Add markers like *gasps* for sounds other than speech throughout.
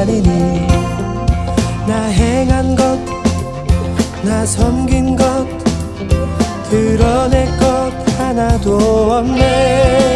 아니니 나 행한 것 나 섬긴 것 드러낼 것 하나도 없네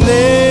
바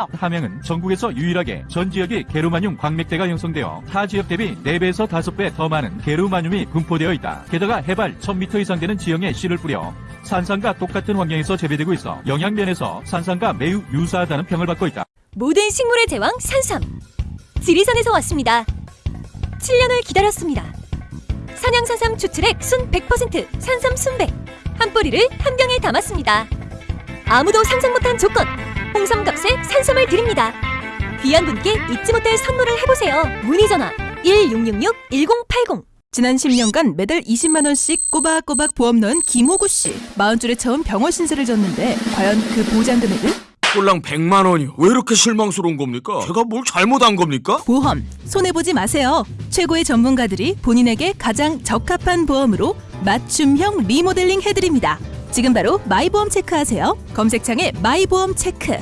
유명한데요. 함양은 전국에서 유일하게 전 지역이 게르마늄 광맥대가 형성되어 타 지역 대비 4배에서 5배 더 많은 게르마늄이 분포되어 있다. 게다가 해발 1000m 이상 되는 지형에 씨를 뿌려 산산과 똑같은 환경에서 재배되고 있어 영양면에서 산산과 매우 유사하다는 평을 받고 있다. 모든 식물의 제왕 산삼 지리산에서 왔습니다 7년을 기다렸습니다 산양산삼 추출액 순 100% 산삼 순백 한 뿌리를 한 병에 담았습니다 아무도 상상 못한 조건 홍삼값에 산삼을 드립니다 귀한 분께 잊지 못할 선물을 해보세요 문의 전화 1666-1080 지난 10년간 매달 20만 원씩 꼬박꼬박 보험 넣은 김호구 씨. 40줄에 처음 병원 신세를 졌는데 과연 그 보장 금액은? 꼴랑 100만 원이요. 왜 이렇게 실망스러운 겁니까? 제가 뭘 잘못한 겁니까? 보험 손해 보지 마세요. 최고의 전문가들이 본인에게 가장 적합한 보험으로 맞춤형 리모델링 해드립니다. 지금 바로 마이보험 체크하세요. 검색창에 마이보험 체크.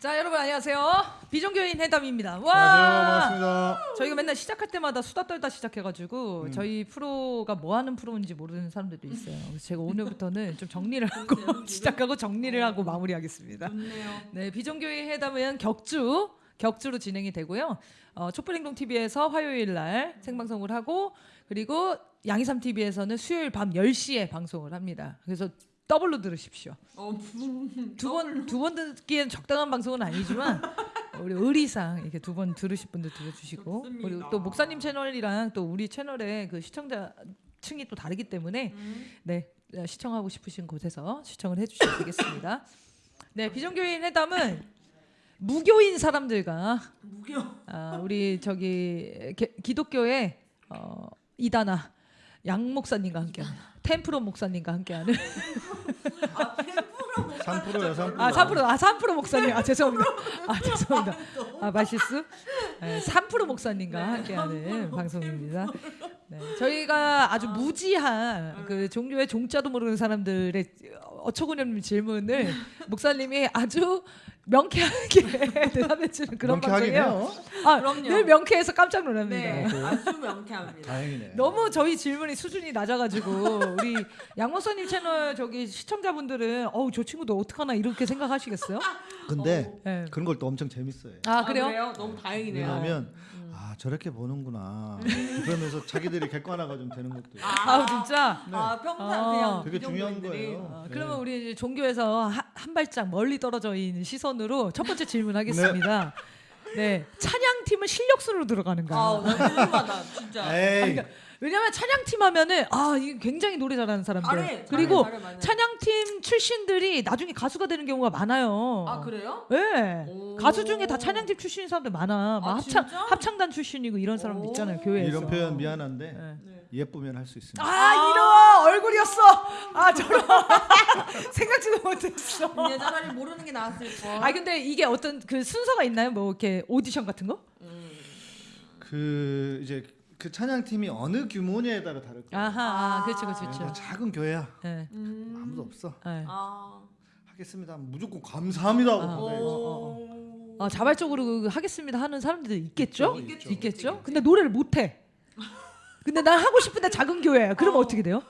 자 여러분 안녕하세요 비종교인 회담입니다 와 안녕하세요. 반갑습니다. 저희가 맨날 시작할 때마다 수다 떨다 시작해가지고 음. 저희 프로가 뭐 하는 프로인지 모르는 사람들도 있어요 그래서 제가 오늘부터는 좀 정리를 *laughs* 하고 시작하고 정리를 하고 마무리하겠습니다 네 비종교인 회담은 격주 격주로 진행이 되고요 어, 촛불행동 TV에서 화요일 날 생방송을 하고 그리고 양이삼 TV에서는 수요일 밤 10시에 방송을 합니다 그래서 더블로 들으십시오. 두 번 두 번 듣기엔 적당한 방송은 아니지만 *laughs* 우리 의리상 이렇게 두 번 들으실 분들 들어주시고 우리 또 목사님 채널이랑 또 우리 채널의 그 시청자 층이 또 다르기 때문에 네 어, 시청하고 싶으신 곳에서 시청을 해주시면 *laughs* 되겠습니다. 네 비정교인 회담은 무교인 사람들과 무교. 아, 우리 저기 게- 기독교의 어, 이다나 양 목사님과 함께하는 템프로 목사님과 함께하는. 3%요 3%. 아 3%, 아 3% 목사님, 아 죄송합니다, 아 죄송합니다, 아 말실수, 네, 3% 목사님과 함께하는 방송입니다. 네, 저희가 아주 무지한 그 종교의 종자도 모르는 사람들의 어처구니없는 질문을 *laughs* 목사님이 아주 명쾌하게 *laughs* 대답해 주는 그런 명쾌하긴 방송이에요. 아, 그럼요. 늘 명쾌해서 깜짝 놀랍니다. 네, 아주 명쾌합니다. 다행이네. 너무 저희 질문이 수준이 낮아가지고 우리 양목사님 채널 저기 시청자분들은 어우 저 친구도 어떡하나 이렇게 생각하시겠어요? 근데 네. 그런 걸 또 엄청 재밌어요. 아 아, 그래요? 그래요? 너무 다행이네요. 왜냐하면 아 저렇게 보는구나. 그러면서 자기들이 객관화가 좀 되는 것도 있어요. 아 진짜. 아 평상 아. 그냥 되게 중요한 비정규인들이. 거예요. 어, 네. 그러면 우리 이제 종교에서 하- 한 발짝 멀리 떨어져 있는 시선으로 첫 번째 질문하겠습니다. 네, 찬양팀은 실력순으로 들어가는가? 아 너무 궁금하다 진짜. 에이 왜냐면 찬양팀 하면은 아 이게 굉장히 노래 잘하는 사람들 잘해, 그리고 잘해, 잘해. 찬양팀 출신들이 나중에 가수가 되는 경우가 많아요. 아 그래요? 네. 오. 가수 중에 다 찬양팀 출신인 사람들 많아. 막 아, 합창 진짜? 합창단 출신이고 이런 사람들 오. 있잖아요 교회에서. 이런 표현 미안한데 네. 네. 예쁘면 할 수 있습니다. 아 이런 얼굴이었어. 아 저런 *laughs* 생각지도 못했어. *laughs* 그냥 차라리 모르는 게 나았을 거. 아 근데 이게 어떤 그 순서가 있나요? 뭐 이렇게 오디션 같은 거? 그 이제 그 찬양 팀이 어느 규모냐에 따라 다를 거예요. 아하, 아, 그렇죠, 그렇죠, 그러니까 그렇죠. 작은 교회야 네. 음. 아무도 없어. 네. 아. 하겠습니다. 무조건 감사합니다 하고 아. 받아야지. 오. 어, 자발적으로 그 하겠습니다 하는 사람들도 있겠죠? 있겠죠. 있겠죠? 근데 노래를 못 해. 근데 난 하고 싶은데 작은 교회야. 그럼 어. 떻게 돼요?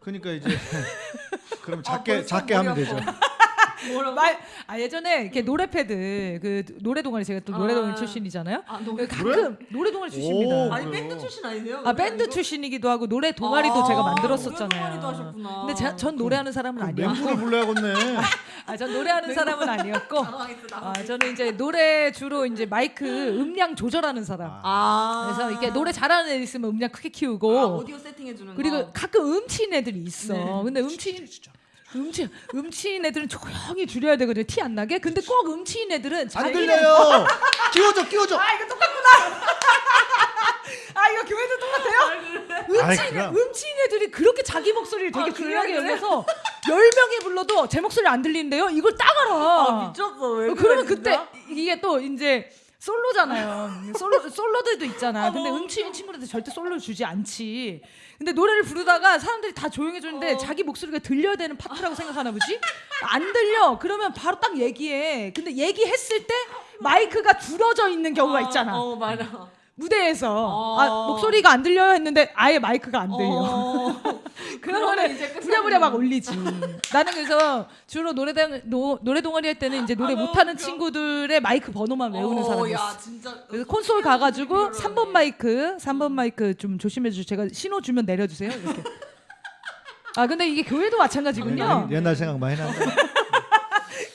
그러니까 이제 그럼 아, 작게 벌써 작게 하면. 되죠. 뭐라고? 말, 아 예전에 이렇게 노래 패드 그 노래 동아리 제가 또 노래 동아리 아. 출신이잖아요. 아그 노래. 가끔 노래 동아리 출신입니다. 오, 아니? 밴드 출신 아니세요? 아 밴드? 출신이기도 하고 노래 동아리도 아, 제가 노래 만들었었잖아요. 동아리도 하셨구나. 근데 제, 전 노래하는 사람은 멤버를 아니었고, 불러야겠네. *laughs* 아 전 노래하는 사람은 아니었고, *laughs* 당황했어 아 당황했어. 저는 이제 노래 주로 이제 마이크 음량 조절하는 사람. 아. 그래서 이렇게 노래 잘하는 애 있으면 음량 크게 키우고, 아, 오디오 세팅해 주는 그리고 거. 가끔 음치인 애들이 있어. 네. 근데 음치인 음치 음치인 애들은 조용히 줄여야 되거든요. 티 안 나게. 근데 꼭 음치인 애들은 안 자기는- 들려요. 끼워줘 끼워줘. 아 이거 똑같구나. *laughs* 아 이거 교회도 똑같아요? 음치인 그럼. 음치인 애들이 그렇게 자기 목소리를 되게 아, 중요하게 그래? 여겨서 열 명이 불러도 제 목소리 안 들리는데요. 이걸 딱 알아. 아 미쳤어 왜 어, 그러면? 그때 이게 또 이제 솔로잖아요. 솔로 솔로들도 있잖아. *laughs* 아, 근데 음치인 친구들한테 절대 솔로를 주지 않지. 근데 노래를 부르다가 사람들이 다 조용해 주는데 어. 자기 목소리가 들려야 되는 파트라고 생각하나 보지? 안 들려. 그러면 바로 딱 얘기해. 근데 얘기했을 때 마이크가 줄어져 있는 경우가 있잖아. 어 맞아. 무대에서 어. 아, 목소리가 안 들려요 했는데 아예 마이크가 안 들려. 어. *laughs* 그러면은 이제 부랴부랴 막 올리지. 나는 그래서 주로 노래당 노, 노래 동아리 할 때는 이제 노래 아, 못하는 웃겨. 친구들의 마이크 번호만 외우는 어, 사람이었어. 야 진짜. 그래서 콘솔 가가지고 그러네. 3번 마이크, 3번 마이크 좀 조심해 주세요. 제가 신호 주면 내려주세요. 이렇게. 아 근데 이게 교회도 마찬가지군요. 옛날 생각 많이 난다.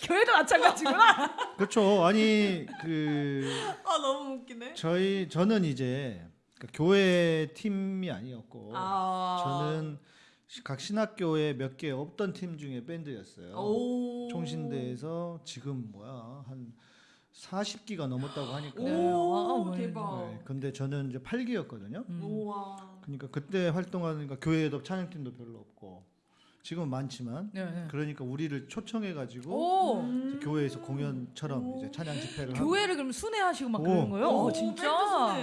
교회도 마찬가지구나. *laughs* 그렇죠. 아니 그 아 너무 웃기네. 저희 저는 이제 그러니까 교회 팀이 아니었고 아. 저는 시- 각 신학교에 몇 개 없던 팀 중에 밴드였어요. 오. 총신대에서 지금 뭐야 한 40기가 넘었다고 하니까. 오 네. 아, 대박. 네, 근데 저는 이제 8기였거든요. 음. 그러니까 그때 활동하니까 교회에도 찬양팀도 별로 없고 지금은 많지만 네, 네. 그러니까 우리를 초청해 가지고 오 음. 교회에서 공연처럼 이제 찬양 집회를 하고 교회를 그럼 순회하시고 막 오. 그러는 거예요? 오, 어, 진짜.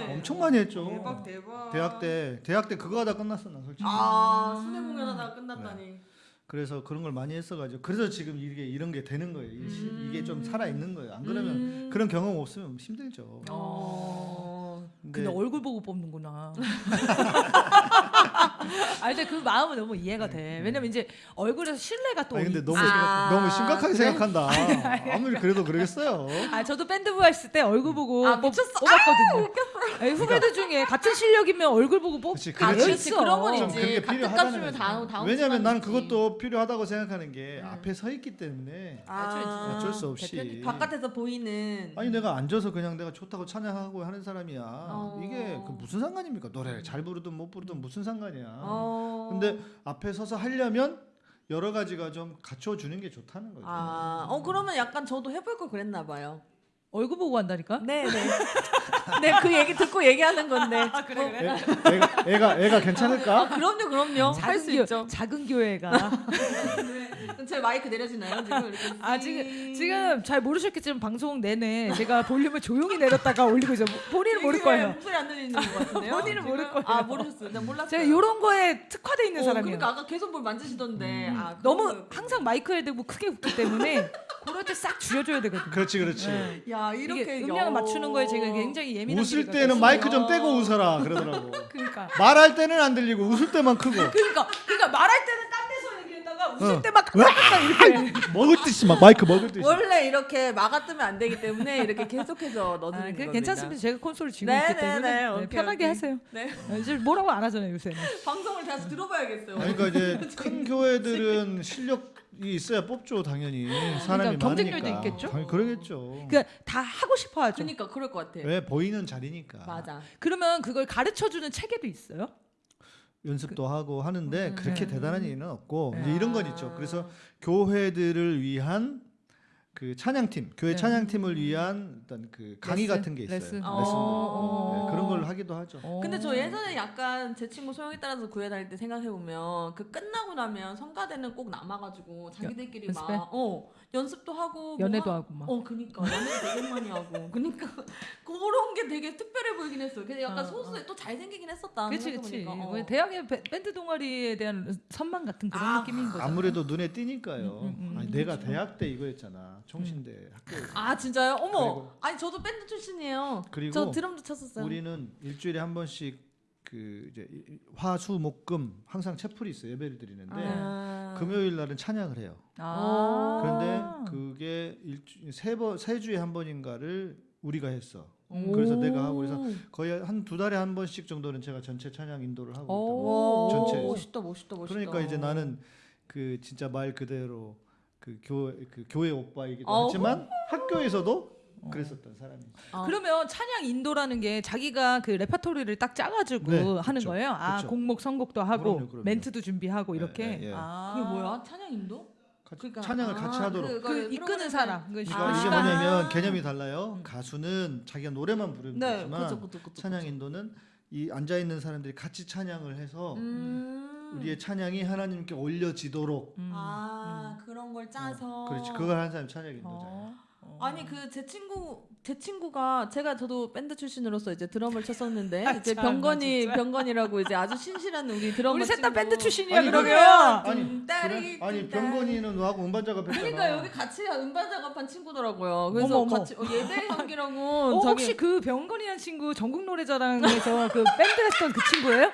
엄청 많이 했죠. 대박 대박. 대학 때 대학 때 그거 하다 끝났어 나 솔직히. 아 순회 공연하다가 끝났다니. 그래서 그런 걸 많이 했어가지고 그래서 지금 이게 이런 게 되는 거예요. 음. 이게 좀 살아 있는 거예요. 안 그러면 음. 그런 경험 없으면 힘들죠. 어. 근데, 근데 얼굴 보고 뽑는구나. *laughs* *laughs* 아 근데 그 마음은 너무 이해가 돼. 왜냐면 이제 얼굴에서 신뢰가 또. 아니 근데 있- 너무 아, 너무 심각하게 그래? 생각한다. 아무리 그래도 그러겠어요. 아 저도 밴드부 했을 때 얼굴 보고 아, 뽑, 미쳤어. 뽑았거든요. 아니, 후배들 중에 같은 실력이면 얼굴 보고 뽑가 그렇지. 있어. 그런 건좀 있지. 그게 같은 필요하다는 값이면 거지. 다음- 다음 왜냐면 나는. 그것도 필요하다고 생각하는 게 앞에 서 있기 때문에 아, 어쩔 수 없이 대표님 바깥에서 보이는 아니 내가 앉아서 그냥 내가 좋다고 찬양하고 하는 사람이야. 어. 이게 그 무슨 상관입니까? 노래 잘 부르든 못 부르든 무슨 상관이야. 어. 근데 앞에 서서 하려면 여러 가지가 좀 갖춰 주는 게 좋다는 거죠. 아, 어 그러면 약간 저도 해볼 걸 그랬나 봐요. 얼굴 보고 한다니까? 네, 네. *laughs* 네, 그 얘기 듣고 얘기하는 건데. 아, 그래, 애, 애가 애가 애가 괜찮을까? 그럼요, 그럼요. 할 수 있죠. 작은 교회가 *laughs* *laughs* 네. *laughs* 제 마이크 내려지나요? 지금 이렇게. 아 지금 지금 잘 모르셨겠지만 방송 내내 제가 볼륨을 조용히 내렸다가 올리고 있어. 본인은 모를 거예요. 목소리 안 들리는 것 같은데요? *laughs* 본인은 모를 지금? 거예요. 아, 모르셨어요. 나 몰랐어요. 제가 이런 거에 특화돼 있는 어, 사람이에요. 그러니까 아까 계속 뭘 만지시던데. 아, 그런 너무 거였구나. 항상 마이크에 대고 크게 웃기 때문에 그럴 때 싹 줄여줘야 되거든요. 그렇지 그렇지. 네. 야, 이렇게 음량을 맞추는 거에 제가 굉장히 예민한 웃을 때는 있어요. 마이크 좀 떼고 웃어라 그러더라고. *laughs* 그러니까 말할 때는 안 들리고 웃을 때만 크고 그러니까 그러니까 말할 때는 얘기했다가 웃을 어. 때막 깜빡깜빡 이렇게. 먹을 듯이 막 마이크 먹을 듯이. 원래 이렇게 막아 뜨면 안 되기 때문에 이렇게 계속해서 넣어주는 아, 그 겁니다. 괜찮습니다. 제가 콘솔을 쥐고 네, 있기 네, 때문에 네. 네, 오케이, 편하게 오케이. 하세요. 네. 아, 이제 뭐라고 안 하잖아요 요새는. 방송을 다시 들어봐야겠어요. 아니, 그러니까 이제 *laughs* 큰 교회들은 실력 이 있어야 뽑죠 당연히 사람이 그러니까 경쟁력도 많으니까. 있겠죠? 당연히 그러겠죠. 그러니까 다 하고 싶어 하죠. 그러니까 그럴 것 같아. 왜 보이는 자리니까. 맞아. 그러면 그걸 가르쳐 주는 체계도 있어요? 연습도 하고 하는데 음. 그렇게 네. 대단한 일은 없고 네. 이제 이런 건 있죠. 그래서 교회들을 위한 그 찬양팀, 교회 네. 찬양팀을 위한 어떤 그 강의 레슨? 같은 게 있어요. 레슨. 레슨. 어. 네, 그런 걸 하기도 하죠. 어. 근데 저 예전에 약간 제 친구 소영이 따라서 교회 다닐 때 생각해 보면 그 끝나고 나면 성가대는 꼭 남아가지고 자기들끼리 연습해? 막 어, 연습도 하고 연애도 뭐 하- 하고 막. 어 그니까 연애 되게 많이 하고 *laughs* 그니까 그런 게 되게 특별해 보이긴 했어요. 근데 약간 어, 소수에 또 잘생기긴 했었다. 그렇지 그렇지. 뭐 대학의 배- 밴드 동아리에 대한 선망 같은 그런 아, 느낌인 거죠. 아무래도 눈에 띄니까요. 음, 음, 음. 아니, 내가 대학 때 이거였잖아. 청신대 학교. 아 진짜요? 어머. 아니 저도 밴드 출신이에요. 그리고 저 드럼도 쳤었어요. 우리는 일주일에 한 번씩 그 이제 화수목금 항상 채플이 있어요. 예배를 드리는데 아. 금요일 날은 찬양을 해요. 아. 그런데 그게 일주 세번세 주에 한 번인가를 우리가 했어. 오. 그래서 내가 하고 그래서 거의 한 두 달에 한 번씩 정도는 제가 전체 찬양 인도를 하고 오. 있다. 전체. 멋있다 멋있다 멋있다. 그러니까 이제 나는 그 진짜 말 그대로 그 교회 그 교회 오빠이기도 어우. 하지만 학교에서도 그랬었던 사람이지. 아. 그러면 찬양 인도라는 게 자기가 그 레파토리를 딱 짜가지고 네, 하는 그쵸, 거예요. 아 그쵸. 곡목 선곡도 하고 그럼요, 그럼요. 멘트도 준비하고 네, 이렇게. 네, 예. 아. 그게 뭐야? 찬양 인도? 같이 그러니까- 찬양을 같이 아, 하도록. 그- 그 이끄는 사람. 그 그러니까 이게 뭐냐면 개념이 달라요. 가수는 자기가 노래만 부르면 네, 되지만. 찬양 인도는 이 앉아 있는 사람들이 같이 찬양을 해서 음. 우리의 찬양이 하나님께 올려지도록 음. 아 그런 걸 짜서. 그렇지 그걸 하는 사람이 찬양 인도잖아. 어. 어. 아니 그 제 친구 제 친구가 제가 저도 밴드 출신으로서 이제 드럼을 쳤었는데 *laughs* 아, 이제 참, 병건이 진짜. 병건이라고 이제 아주 신실한 우리 드러머 우리 셋 다. 밴드 출신이야 아니, 그러면. 아니 딸이 그래? 아니 딸. 병건이는 너하고 음반 작업했잖아. 그러니까 여기 같이 음반 작업한 친구더라고요. 그래서 어머, 어머. 같이 어, 예배 *laughs* 향기라고 어, 저기 혹시 그 병건이라는 친구 전국 노래자랑에서 그 밴드 했던 그 친구예요?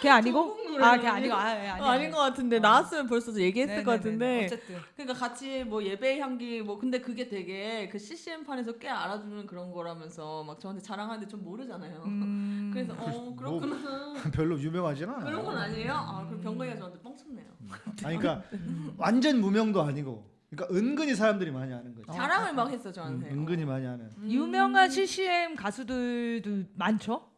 걔 아니고? 아, 걔 아니고. 아, 예, 아니, 어, 아닌 것 같은데 나왔으면 벌써 얘기했을 것 같은데 어쨌든. 그러니까 같이 뭐 예배 향기 뭐 근데 그게 되게 그 CCM 판에서 꽤 알아주는 그런 거라면서 막 저한테 자랑하는데 좀 모르잖아요. 음. *laughs* 그래서 어 그렇구나 *laughs* 별로 유명하진 않아. 그런 건 아니에요. 아 그럼 병건이가 저한테 뻥쳤네요. 아니 그러니까 완전 무명도 아니고 그러니까 은근히 사람들이 많이 아는 거지. 자랑을 막 했어 음, 저한테. 은근히 많이 아는. 음. 유명한 CCM 가수들도 많죠?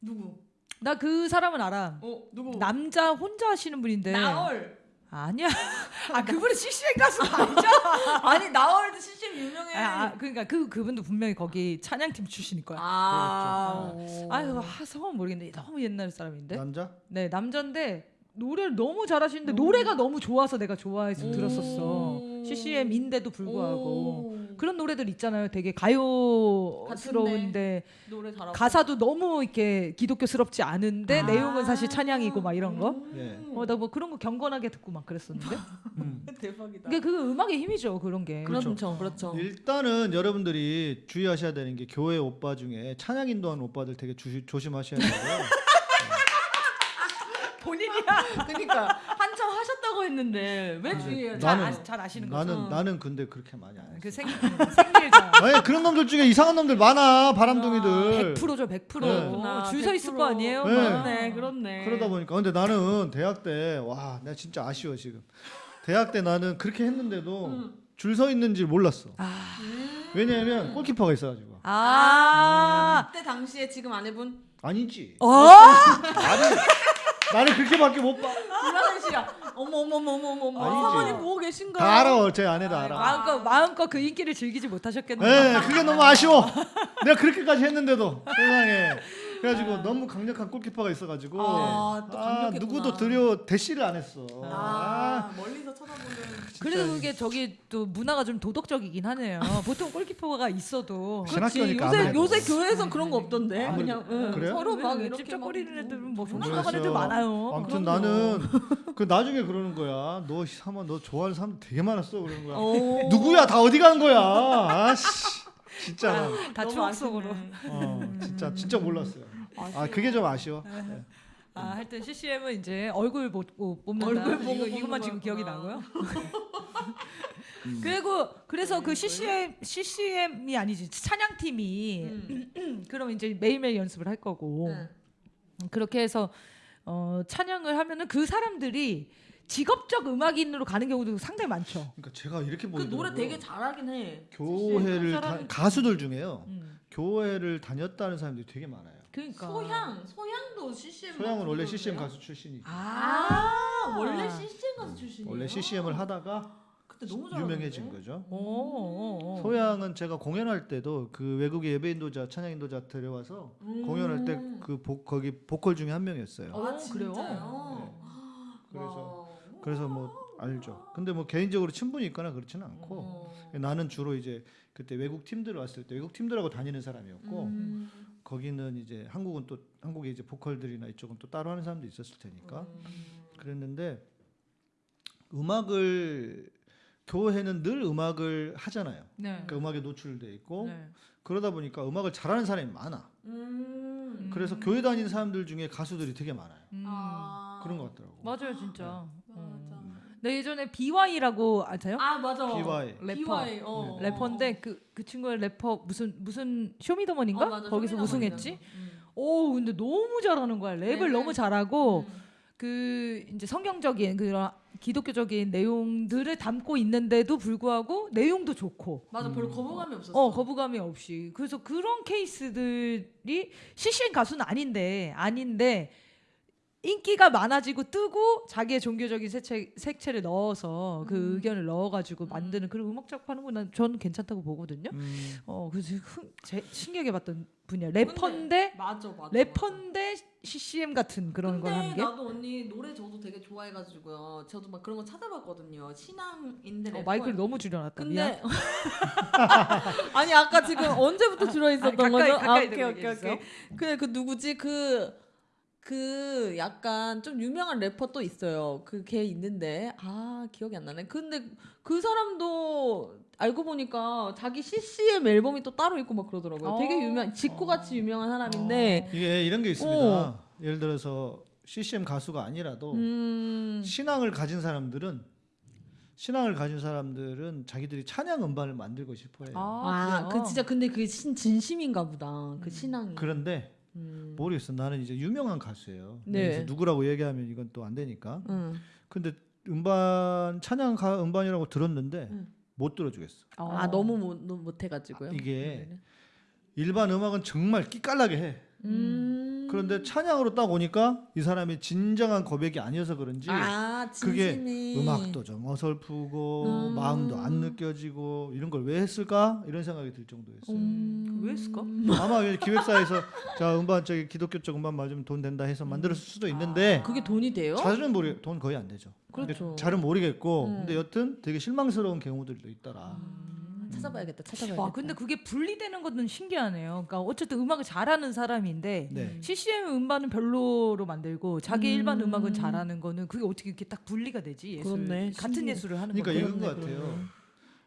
누구? 나 그 사람은 알아. 어 누구? 남자 혼자 하시는 분인데. 나얼. 아니야. *laughs* 아, 그분은 CCM 가수 아니죠? *laughs* 아니 나얼도 CCM 유명해. 아, 아, 그러니까 그 그분도 분명히 거기 찬양팀 출신일 거야. 아. 아유, 아, 성은 모르겠는데 너무 옛날 사람인데. 남자? 네, 남자인데 노래를 너무 잘하시는데 노래가 너무 좋아서 내가 좋아해서 오. 들었었어. CCM인데도 불구하고 오. 그런 노래들 있잖아요. 되게 가요스러운데 노래 잘하고. 가사도 너무 이렇게 기독교스럽지 않은데 아. 내용은 사실 찬양이고 막 이런 거. 예. 어, 나 뭐 그런 거 경건하게 듣고 막 그랬었는데. *laughs* 음. 대박이다. 그게 그 음악의 힘이죠. 그런 게. 그렇죠, 그렇죠. 일단은 여러분들이 주의하셔야 되는 게 교회 오빠 중에 찬양 인도하는 오빠들 되게 주, 조심하셔야 되고요. *laughs* 본인이야. *laughs* 그러니까 한참 하셨다고 했는데 왜 돼? 잘, 나는- 아, 잘 아시는 거죠. 나는 나는 근데 그렇게 많이 안 해. 그 생, 생일자. *laughs* 아니 그런 놈들 중에 이상한 놈들 많아 바람둥이들. 100%죠, 100%. 네. 줄서 있을 거 아니에요? 네. 그렇네, 그렇네. 그러다 보니까 근데 나는 대학 때 와 내가 진짜 아쉬워 지금. 대학 때 나는 그렇게 했는데도 음. 줄서 있는지 몰랐어. 아. 왜냐하면 골키퍼가 있어가지고. 아. 그때 당시에 지금 아내분 아니지. 어? 나는 나는 그렇게밖에 못 봐. 불안한 시야. 어머 어머 어머 어머 어머. 사모님 보고 계신가요? 다 알아, 제 아내도 알아. 마음껏 마음껏 그 인기를 즐기지 못하셨겠네요. 예, 그게 너무 아쉬워. 내가 그렇게까지 했는데도 세상에. 그래가지고 너무 강력한 골키퍼가 있어가지고 아, 또 강력했구나. 누구도 들여 대시를 안 했어. 아, 멀리서 쳐다보는. 그래도 그게 저기 또 문화가 좀 도덕적이긴 하네요. *laughs* 보통 골키퍼가 있어도 그렇지. 신학교니까 요새 아무래도. 요새 교회에선 그런 거 없던데. 아무래도. 그냥 응. 그래요? 서로 막왜 이렇게 찝쩍거리는 막 애들은 뭐 성공한 애들 많아요. 아무튼 그럼요. 나는 *laughs* 그 나중에 그러는 거야. 너 사모 너 좋아하는 사람 되게 많았어 그러는 거야. 오. 누구야? 다 어디 간 거야? 아씨. 진짜. 다 너무 추억. 속으로. 어, 진짜 진짜 몰랐어요. 아 그게 좀 아쉬워. 네. 아, 하여튼 CCM은 이제 얼굴 보고 뽑는다. 얼굴 보고 이거, 이것만 지금 기억이 거였구나. 나고요. *laughs* 그리고 그래서 그 CCM CCM이 아니지 찬양팀이 음. *clears throat* 그럼 이제 매일매일 연습을 할 거고 네. 그렇게 해서 어, 찬양을 하면은 그 사람들이 직업적 음악인으로 가는 경우도 상당히 많죠. 그러니까 제가 이렇게 그 보이더라고요. 노래 되게 잘하긴 해. 교회를 그 다, 가수들 중에요. 음. 교회를 다녔다는 사람들이 되게 많아요. 그러니까 소향, 소향도 CCM. 소양은 원래? CCM 가수 출신이지. 아, 원래 CCM 가수 출신이에요. 원래 CCM을 하다가 그때 너무 잘하는데? 유명해진 거죠. 오, 오, 오. 소양은 제가 공연할 때도 그 외국의 예배 인도자, 찬양 인도자 데려와서 음. 공연할 때 그 거기 보컬 중에 한 명이었어요. 아, 오, 진짜요? 그래요? 그래서 와. 그래서 뭐 알죠. 근데 뭐 개인적으로 친분이 있거나 그렇지는 않고 어. 나는 주로 이제 그때 외국 팀들 왔을 때 외국 팀들하고 다니는 사람이었고 음. 거기는 이제 한국은 또 한국에 이제 보컬들이나 이쪽은 또 따로 하는 사람도 있었을 테니까 음. 그랬는데 음악을 교회는 늘 음악을 하잖아요. 네. 그러니까 음악에 노출돼 있고 네. 그러다 보니까 음악을 잘하는 사람이 많아. 음. 그래서 교회 다니는 사람들 중에 가수들이 되게 많아요. 음. 아. 그런 것 같더라고. 맞아요, 진짜. 맞 아. 음. 네, 예전에 비와이라고 아세요? 아 맞아. 비와이. 래퍼. 비와이. 어. 래퍼인데 그 그 친구의 래퍼 무슨 무슨 쇼미더머니인가 어, 맞아. 거기서 쇼미더머니. 우승했지. 음. 오 근데 너무 잘하는 거야 랩을 랩을. 너무 잘하고 음. 그 이제 성경적인 그런 기독교적인 내용들을 담고 있는데도 불구하고 내용도 좋고 맞아. 별로 음. 거부감이 없었어. 어 거부감이 없이 그래서 그런 케이스들이 CCM 가수는 아닌데 아닌데 인기가 많아지고 뜨고 자기의 종교적인 색채, 색채를 넣어서 그 음. 의견을 넣어가지고 만드는 그런 음악 작업하는 건 저는 괜찮다고 보거든요. 음, 어 그래서 흥, 제, 신기하게 봤던 분야 래퍼인데 맞아 맞아. 래퍼인데 CCM 같은 그런 걸 근데 하는 게 나도 언니 노래 저도 되게 좋아해가지고요. 저도 막 그런 거 찾아봤거든요. 신앙인데 어. 마이크를 너무 줄여놨다. 근데 *laughs* 아니 아까 지금 언제부터 줄어 있었던 가까이, 거죠? 가까이 아, 오케이 오케이. 오케이. 그래 그 누구지 그. 그 약간 좀 유명한 래퍼 또 있어요. 그 걔 있는데 아 기억이 안 나네. 근데 그 사람도 알고 보니까 자기 CCM 앨범이 또 따로 있고 막 그러더라고요. 되게 어. 유명, 지코 같이 유명한 사람인데. 이게 이런 게 있습니다. 어. 예를 들어서 CCM 가수가 아니라도 음. 신앙을 가진 사람들은 신앙을 가진 사람들은 자기들이 찬양 음반을 만들고 싶어해요. 아, 그래요? 그 진짜 근데 그게 신, 진심인가 보다. 그 신앙이. 그런데 음. 모르겠어. 나는 이제 유명한 가수예요. 네. 누구라고 얘기하면 이건 또 안 되니까. 응. 근데 음반 찬양 가 음반이라고 들었는데 음. 못 들어주겠어. 아 너무 못, 못해가지고요. 아, 이게 일반 음악은 정말 끼깔나게 해. 음. 그런데 찬양으로 딱 오니까 이 사람이 진정한 고백이 아니어서 그런지 아 그게. 음악도 좀 어설프고 음. 마음도 안 느껴지고 이런 걸 왜 했을까 이런 생각이 들 정도였어요. 음. 왜 했을까? 아마 이제 기획사에서 *laughs* 자 음반 저기 기독교 쪽 음반 맞으면 돈 된다 해서 만들었을 수도 있는데 그게 돈이 돼요? 잘은 모르 돈 거의 안 되죠. 그렇죠. 잘은 모르겠고 음. 근데 여튼 되게 실망스러운 경우들도 있더라. 음, 찾아봐야겠다. 찾아봐야겠다. 와 근데 그게 분리되는 것은 신기하네요. 그러니까 어쨌든 음악을 잘하는 사람인데 네. CCM 음반은 별로로 만들고 자기 음. 일반 음악은 잘하는 거는 그게 어떻게 이렇게 딱 분리가 되지? 예술 그렇네. 같은 신기해. 예술을 하는 그러니까 거예요. 이건 것 같아요.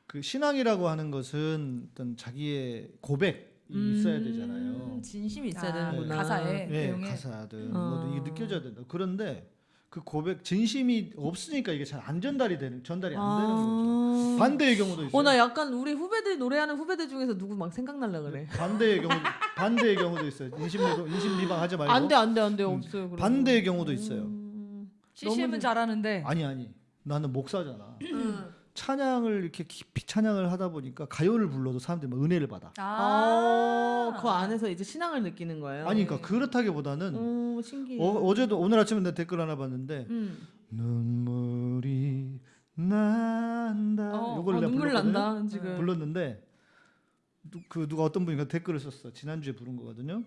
그 신앙이라고 하는 것은 어떤 자기의 고백이 있어야 되잖아요. 음, 진심이 있어야 아, 되는구나. 가사에. 예, 내용에. 가사든 어. 뭐든 이게 느껴져야 된다. 그런데 그 고백 진심이 없으니까 이게 잘 안 전달이 되는 전달이 안 되는 거죠. 아. 반대의 경우도 있어요. 어, 나 약간 우리 후배들 노래하는 후배들 중에서 누구 막 생각날라 그래. 반대의 경우 반대의 경우도 있어요. 인심 인심 미방 하지 말고. 안돼 안돼 안돼 음, 없어요. 그런 반대의 거. 경우도 있어요. 음. CCM은 잘하는데 아니 아니. 나는 목사잖아. 음. 찬양을 이렇게 깊이 찬양을 하다 보니까 가요를 불러도 사람들이 막 은혜를 받아. 아, 그 안에서 이제 신앙을 느끼는 거예요. 아니 그러니까 그렇다기보다는 오 신기해. 어, 어제도 오늘 아침에 내가 댓글 하나 봤는데 음. 눈물이 난다. 어, 요걸 어, 내가 눈물. 난다 지금. 불렀는데 누, 그 누가 어떤 분이 댓글을 썼어. 지난주에 부른 거거든요.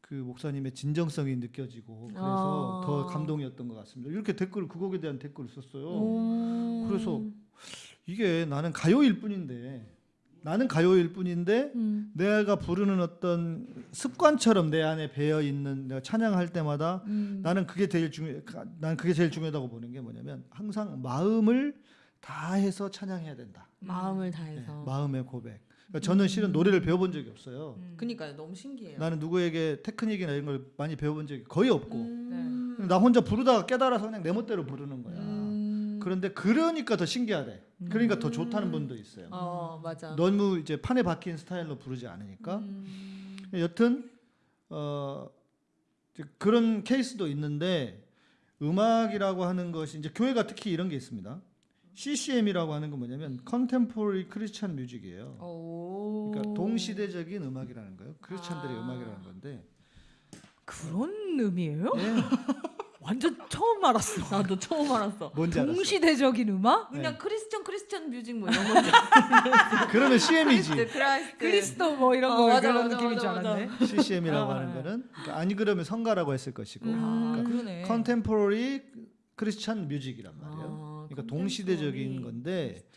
그 목사님의 진정성이 느껴지고 그래서 아. 더 감동이었던 것 같습니다. 이렇게 댓글 그 곡에 대한 댓글을 썼어요. 오. 그래서 이게 나는 가요일 뿐인데 나는 가요일 뿐인데 음. 내가 부르는 어떤 습관처럼 내 안에 배어 있는 내가 찬양할 때마다 음. 나는 그게 제일 중요. 난 그게 제일 중요하다고 보는 게 뭐냐면 항상 마음을 다해서 찬양해야 된다. 마음을 네, 다해서. 마음의 고백. 그러니까 저는 실은 노래를 배워본 적이 없어요. 그니까요 너무 신기해요. 나는 누구에게 테크닉이나 이런 걸 많이 배워본 적이 거의 없고 음. 나 혼자 부르다가 깨달아서 그냥 내 멋대로 부르는 거야. 음. 그런데 그러니까 더 신기하대. 그러니까 더 좋다는 분도 있어요. 어 맞아. 너무 이제 판에 박힌 스타일로 부르지 않으니까. 음. 여튼 어 그런 케이스도 있는데 음악이라고 하는 것이 이제 교회가 특히 이런 게 있습니다. CCM이라고 하는 건 뭐냐면 Contemporary Christian Music이에요. 오. 그러니까 동시대적인 음악이라는 거예요. 크리스찬들의 아. 음악이라는 건데. 그런 의미예요? 예. 완전 처음 알았어. *laughs* 나도 처음 알았어. 뭔지 알았어. 동시대적인 음악? 네. 그냥 Christian Christian Music 뭐 이런 *laughs* 거. 그러면 CM이지. 그리스도 뭐 이런 어, 거 맞아, 그런 맞아, 느낌인 줄 맞아, 맞아. 알았네. *laughs* CCM이라고 아, 하는 네. 거는 그러니까 아니 그러면 성가라고 했을 것이고 음. 아, 그러네. Contemporary 크리스찬 뮤직이란 말이에요. 아, 그러니까 컨템포러리 동시대적인 건데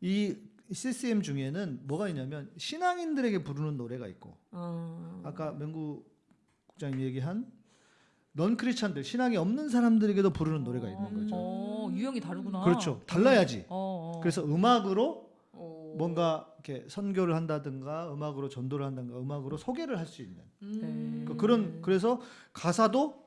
이 CCM 중에는 뭐가 있냐면 신앙인들에게 부르는 노래가 있고 어. 아까 명구 국장님 얘기한 넌 크리스찬들 신앙이 없는 사람들에게도 부르는 노래가 있는 거죠. 어, 유형이 다르구나. 그렇죠. 달라야지. 어, 어. 그래서 음악으로 오. 뭔가 이렇게 선교를 한다든가 음악으로 전도를 한다든가 음악으로 소개를 할 수 있는 음. 그 그런 그래서 가사도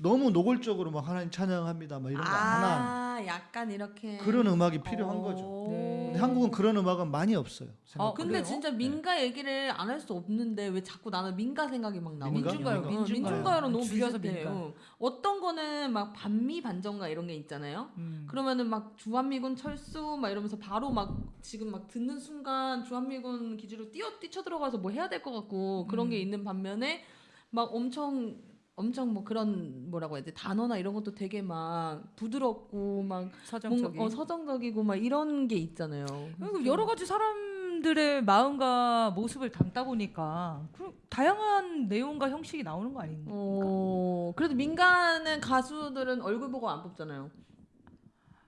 너무 노골적으로 막 하나님 찬양합니다 막 이런 거안한 아, 약간 이렇게. 그런 음악이 필요한 어. 거죠. 네. 근데 한국은 그런 음악은 많이 없어요. 아, 생각보다. 근데 그래요? 진짜 민가 얘기를 안 할 수 없는데 왜 자꾸 나는 민가 생각이 막 나와? 민가? 민중가요, 민가. 민중가요. 민중가요랑 너무 비슷해. 민가. 요 어떤 거는 막 반미 반전가 이런 게 있잖아요. 음. 그러면은 막 주한미군 철수 막 이러면서 바로 막 지금 막 듣는 순간 주한미군 기지로 뛰어 뛰쳐 들어가서 뭐 해야 될 것 같고 그런 게 음. 있는 반면에 막 엄청 엄청 뭐 그런 뭐라고 해야 돼 단어나 이런 것도 되게 막 부드럽고 막 서정적인. 뭔가 어, 서정적이고 막 이런 게 있잖아요. 그리고 여러 가지 사람들의 마음과 모습을 담다 보니까 그럼 다양한 내용과 형식이 나오는 거 아닌가? 어 그래도 민간은 가수들은 얼굴 보고 안 뽑잖아요.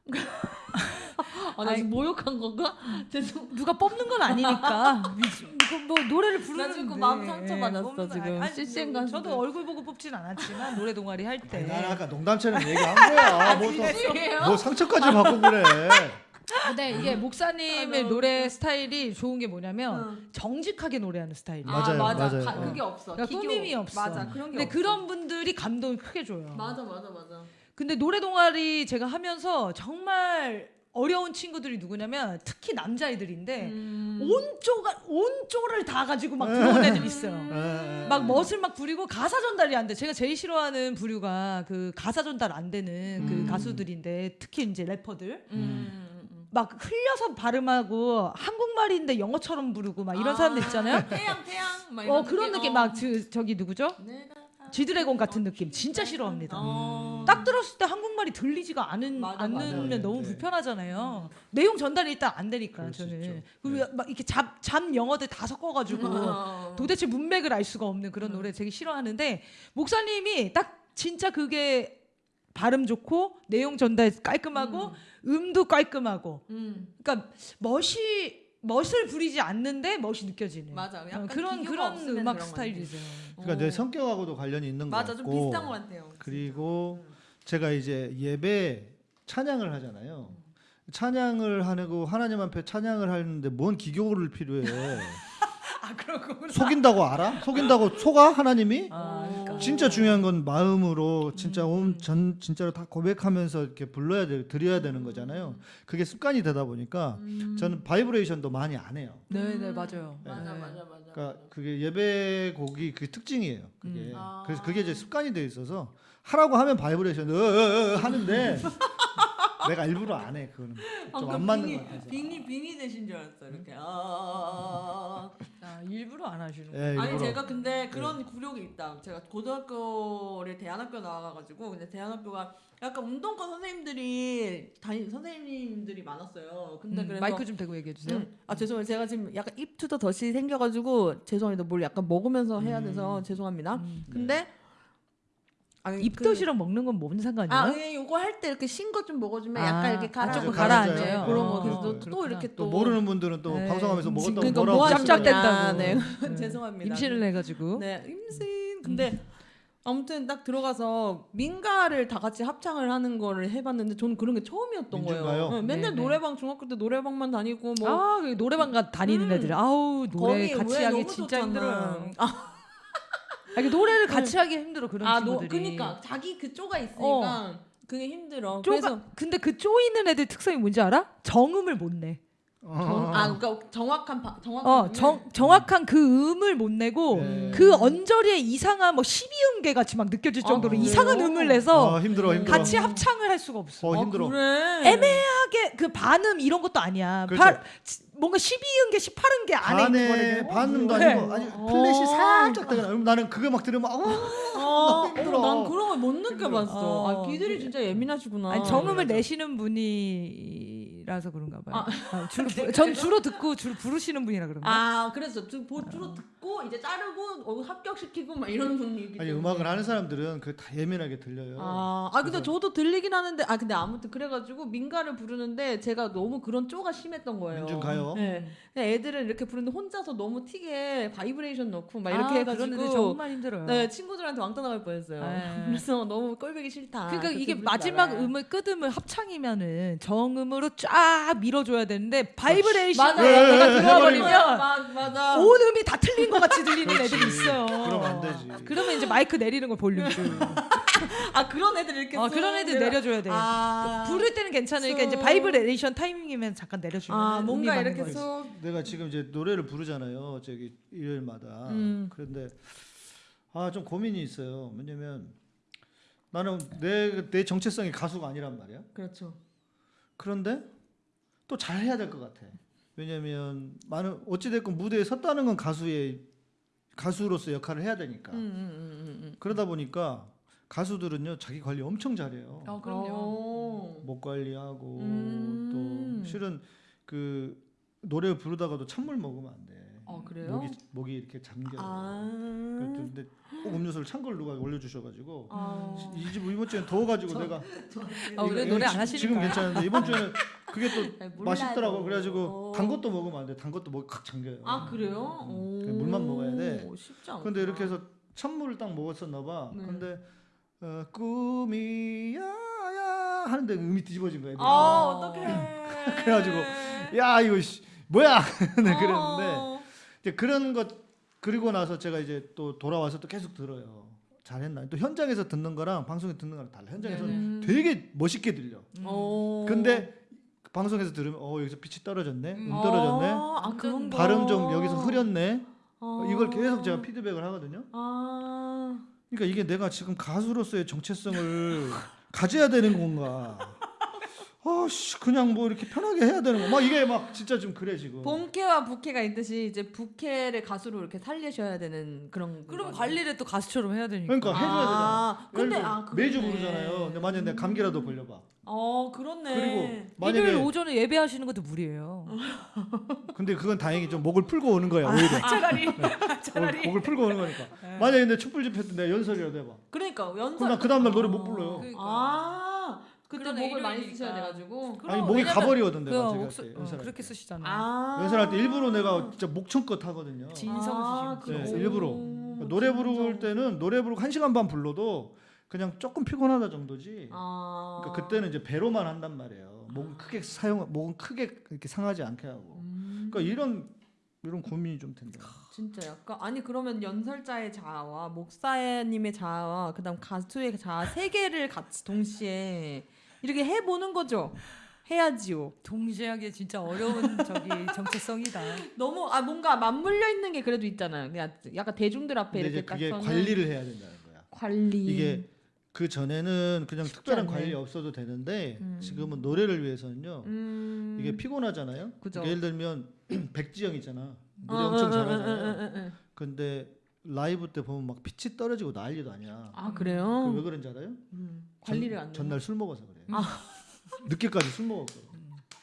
*laughs* 아, 나. 지금 모욕한 건가? 죄송. 누가 뽑는 건 아니니까. *laughs* 이거 뭐 노래를 부르는 나 지금 마음 상처 받았어, 지금. CCM 가수들. 저도 얼굴 보고 뽑진 않았지만 노래 동아리 할 때. 난 아까 농담처럼 얘기한 거야. *laughs* 뭐, 또-? 뭐 상처까지 받고 그래. 근데 이게 목사님의 아, 노래 스타일이 좋은 게 뭐냐면 응. 정직하게 노래하는 스타일이야. 맞아요, 아, 맞아. 맞아요. 가- 어. 그게 없어. 그러니까 기교. 꾸밈이 없어. 맞아. 그런 게 근데 없어. 그런 분들이 감동을 크게 줘요. 맞아, 맞아, 맞아. 근데 노래 동아리 제가 하면서 정말 어려운 친구들이 누구냐면 특히 남자애들인데 음. 온쪼가 온쪼를 다 가지고 막 들어온 애들 있어요. 에, 에. 막 멋을 막 부리고 가사 전달이 안 돼. 제가 제일 싫어하는 부류가 그 가사 전달 안 되는 그 음. 가수들인데 특히 이제 래퍼들 음. 음. 막 흘려서 발음하고 한국말인데 영어처럼 부르고 막 이런 아, 사람들 있잖아요. 태양, 태양. 막어 이런 그런 느낌 어. 막 저, 저기 누구죠? 내가 지드래곤 같은 느낌 진짜 싫어합니다. 어. 딱 들었을 때 한국말이 들리지가 않은 맞아, 않으면 맞아. 너무 네. 불편하잖아요. 내용 전달이 일단 안 되니까 저는. 그리고 막 이렇게 잡, 잡 영어들 다 섞어가지고 어. *laughs* 도대체 문맥을 알 수가 없는 그런 노래 되게 싫어하는데 목사님이 딱 진짜 그게 발음 좋고 내용 전달 깔끔하고 음. 도 깔끔하고 음. 그러니까 멋이 멋을 부리지 않는데 멋이 느껴지는 맞아. 어, 약간 그런 기교가 그런 없으면 음악 그런 스타일이죠. 그러니까 내 성격하고도 관련이 있는 것 맞아, 같고. 좀 비슷한 것 같아요. 그리고 제가 이제 예배 찬양을 하잖아요. 찬양을 하고 하나님 앞에 찬양을 하는데 뭔 기교를 필요해. *laughs* 아 그런 거구나. 속인다고 알아? 속인다고 속아 하나님이? 아. 진짜 중요한 건 마음으로 진짜 온전 진짜로 다 고백하면서 이렇게 불러야 돼 드려야 되는 거잖아요. 그게 습관이 되다 보니까 저는 바이브레이션도 많이 안 해요. 네, 네, 맞아요. 맞아 네. 맞아 맞아. 그러니까 그게 예배 곡이 그 특징이에요. 그게 음. 아. 그래서 그게 이제 습관이 돼 있어서 하라고 하면 바이브레이션 으, 으, 으 하는데 *laughs* 내가 일부러 안 해. 그거는 좀 안 맞는 것 같아서. 빙이 빙이 되신 줄 알았어 이렇게. 아. 아, 일부러 안 하시는 예, 아니 일부러. 제가 근데 그런 굴욕이 있다. 제가 고등학교를 대안학교 나와가지고 근데 대안학교가 약간 운동권 선생님들이 다니 선생님들이 많았어요. 근데 음, 그래서 마이크 좀 대고 얘기해 주세요. 음, 아 죄송해요. 제가 지금 약간 입투더 덫이 생겨가지고 죄송합니다. 뭘 약간 먹으면서 해야 돼서 죄송합니다. 음. 근데 아니, 그- 입덧이랑 먹는 건 뭔 상관이에요? 아, 예, 요거 할 때 이렇게 신 거 좀 먹어주면 아, 약간 이렇게 아, 가라. 조금 가라앉아요. 가라앉아요. 그런 어, 거 그래서 또- 또. 이렇게 또 또 모르는 분들은 또 네. 방송하면서 먹었다고 그러니까 뭐라고 뭐할 하는 수가 짭짭 거냐. 된다고. 네. 네. *laughs* 죄송합니다. 임신을 해가지고. 네, 임신. 근데 아무튼 딱 들어가서 민가를 다 같이 합창을 하는 거를 해봤는데 저는 그런 게 처음이었던 민중가요? 거예요. 네, 맨날 네, 네. 노래방 중학교 때 노래방만 다니고 뭐 아, 그 노래방 가 다니는 음. 애들. 아우, 노래 같이 왜 하기 진짜. 힘들어요. 아, 아, 노래를 같이 하기 힘들어 그런 아, 너, 친구들이. 그니까 자기 그 쪼가 있으니까 어. 그게 힘들어. 쪼가, 그래서 근데 그 쪼이는 애들 특성이 뭔지 알아? 정음을 못 내. 정, 아, 그러니까 정확한 바, 정확한 어, 정, 정확한 그 음을 못 내고 네. 그 언저리에 이상한 뭐 12음계 같이 막 느껴질 아, 정도로 그래요? 이상한 음을 내서 아, 힘들어 힘들어. 같이 합창을 할 수가 없어. 어 아, 힘들어. 그래. 애매하게 그 반음 이런 것도 아니야. 그렇죠. 바, 지- 뭔가 12음계, 18음계 안에 있는 반에 거거든요. 반음도 네. 아니고 아니 플랫이 어. 살짝 되거나 그럼 나는 그거 막 들으면 어 어, 힘들어. 어, 난 그런 걸 못 느껴봤어. 어. 아, 귀들이 진짜 예민하시구나. 아니 정음을. 내시는 분이 라서 그런가 봐요. 아, 주로 *laughs* 부- 전 주로 듣고 주로 부르시는 분이라 그런가. 아, 그래서 주, 보- 주로 듣고 이제 자르고 어, 합격시키고 막 이런 분위기. 아니. 음악을 하는 사람들은 그 다 예민하게 들려요. 아, 아 근데 그래서- 저도 들리긴 하는데 아 근데 아무튼 그래가지고 민가를 부르는데 제가 너무 그런 쪼가 심했던 거예요. 민중 가요? 네. 애들은 이렇게 부르는데 혼자서 너무 튀게 바이브레이션 넣고 막 이렇게 아, 해가지고 정말 힘들어요. 네 친구들한테 왕따 나갈 뻔했어요. 네. *laughs* 그래서 너무 꼴보기 싫다. 그러니까 이게 마지막. 음을 끝음을 합창이면은 정음으로 쫙 밀어줘야 되는데 바이브레이션 맞아. 내가 네, 들어와 해버리면. 버리면 맞아. 온 음이 다 틀린 것 같이 들리는. 애들이 있어요. 그러면 안 되지. 그러면 이제 마이크 내리는 걸 볼륨 줄. *laughs* 아 그런 애들 이렇게 어, 쑥 그런 애들 내려- 내려줘야 돼. 아, 부를 때는 괜찮으니까 이제 쑥. 바이브레이션 타이밍이면 잠깐 내려주면 아 뭔가 이렇게. 쑥 내가 지금 이제 노래를 부르잖아요. 저기 일요일마다. 음. 그런데 아 좀 고민이 있어요. 왜냐면 나는 내 내 정체성이 가수가 아니란 말이야. 그렇죠. 그런데 또 잘해야 될 것 같아. 왜냐면 많은 어찌 됐건 무대에 섰다는 건 가수의 가수로서 역할을 해야 되니까. 음, 음, 음, 음, 그러다 보니까 가수들은요 자기 관리 엄청 잘해요. 어, 음. 어. 목 관리하고 음. 또 실은 그 노래 부르다가도 찬물 먹으면 안 돼. 어, 그래요? 목이 목이 이렇게 잠겨. 아. 근데 꼭 음료수를 찬 걸 누가 올려주셔가지고 아. 이집 이번 주엔 더워가지고 내가 아, 오늘 이거 노래 안 지- 하시니까. 지금 괜찮은데 이번 주에는 그게 또잘 몰라도. 맛있더라고 그래가지고 어. 단 것도 먹으면 안 돼. 단 것도 목이 칵 잠겨요. 아 그래요? 음, 오. 그냥 물만 먹어야 돼. 쉽지 않아. 근데 이렇게 해서 찬물을 딱 먹었었나 봐. 네. 근데 어, 꿈이야야 하는데 음이 뒤집어진 거야. 아 어떡해. *laughs* 그래가지고 야 이거 씨, 뭐야 *laughs* 네, 어. 그랬는데 이제 그런 것 그리고 나서 제가 이제 또 돌아와서 또 계속 들어요. 잘했나? 또 현장에서 듣는 거랑 방송에 듣는 거랑 달라. 현장에서 는 네네. 되게 멋있게 들려. 어. 근데 방송에서 들으면 어 여기서 pit이 떨어졌네, 음 떨어졌네, 아, 아 그런 거. 발음 좀 여기서 흐렸네. 어. 이걸 계속 제가 피드백을 하거든요. 아. 그러니까 이게 내가 지금 가수로서의 정체성을 *laughs* 가져야 되는 건가? 아씨 그냥 뭐 이렇게 편하게 해야 되는 거. 막 이게 막 진짜 좀 그래 지금. 본캐와 부캐가 있듯이 이제 부캐를 가수로 이렇게 살리셔야 되는 그런. 그럼. 관리를 또 가수처럼 해야 되니까. 그러니까 해줘야 되잖아. 아, 근데 예를 들어 아, 매주. 부르잖아요. 근데 만약 내가 감기라도 걸려봐. 어 그렇네. 그리고 일요일 만약에 오전에 예배하시는 것도 무리예요. *laughs* 근데 그건 다행히 좀 목을 풀고 오는 거야 오히려. 차라리 *laughs* 목- 목을 풀고 오는 거니까. 만약에 내 촛불 집회 때 내가 연설이라도 해봐. 그러니까 연설. 그럼 나그 다음날 노래 못 불러요. 그러니까. 아 그때 목을 많이 일요일이니까. 쓰셔야 돼가지고. 아니 목이 가버리거든 그 내가 제가 목소, 어, 연설할 그렇게 때. 쓰시잖아요. 아. 연설할 때 일부러 내가 진짜 목청껏 하거든요. 진성 아, 쓰시는 네? 일부러. 오, 노래 부를. 때는 노래 부르고 한 시간 반 불러도 그냥 조금 피곤하다 정도지. 아. 그러니까 그때는 이제 배로만 한단 말이에요. 목은 크게 사용, 목은 크게 이렇게 상하지 않게 하고. 음. 그러니까 이런 이런 고민이 좀 된다. 진짜 약간 아니 그러면 연설자의 자아와 목사님의 자아와 그다음 가수의 자아 세 개를 같이 동시에 이렇게 해보는 거죠. 해야지요. 동시에 하기 진짜 어려운 저기 *laughs* 정체성이다. 너무 아 뭔가 맞물려 있는 게 그래도 있잖아요. 그냥 약간 대중들 앞에 이렇게 딱 그게 서는 관리를 해야 된다는 거야. 관리 이게 그 전에는 그냥 특별한 않네. 관리 없어도 되는데 음. 지금은 노래를 위해서는요. 음... 이게 피곤하잖아요. 그죠. 그러니까 예를 들면 *clears throat* 백지영 있잖아. 노래 어, 엄청 어, 어, 잘하잖아요. 어, 어, 어, 어. 근데 라이브 때 보면 막 pit이 떨어지고 난리도 아니야. 아그 그래요? 왜 그런지 알아요? 음, 관리를 전, 안 전날 술 먹어서 그래. 아. *laughs* 늦게까지 술 먹었거든.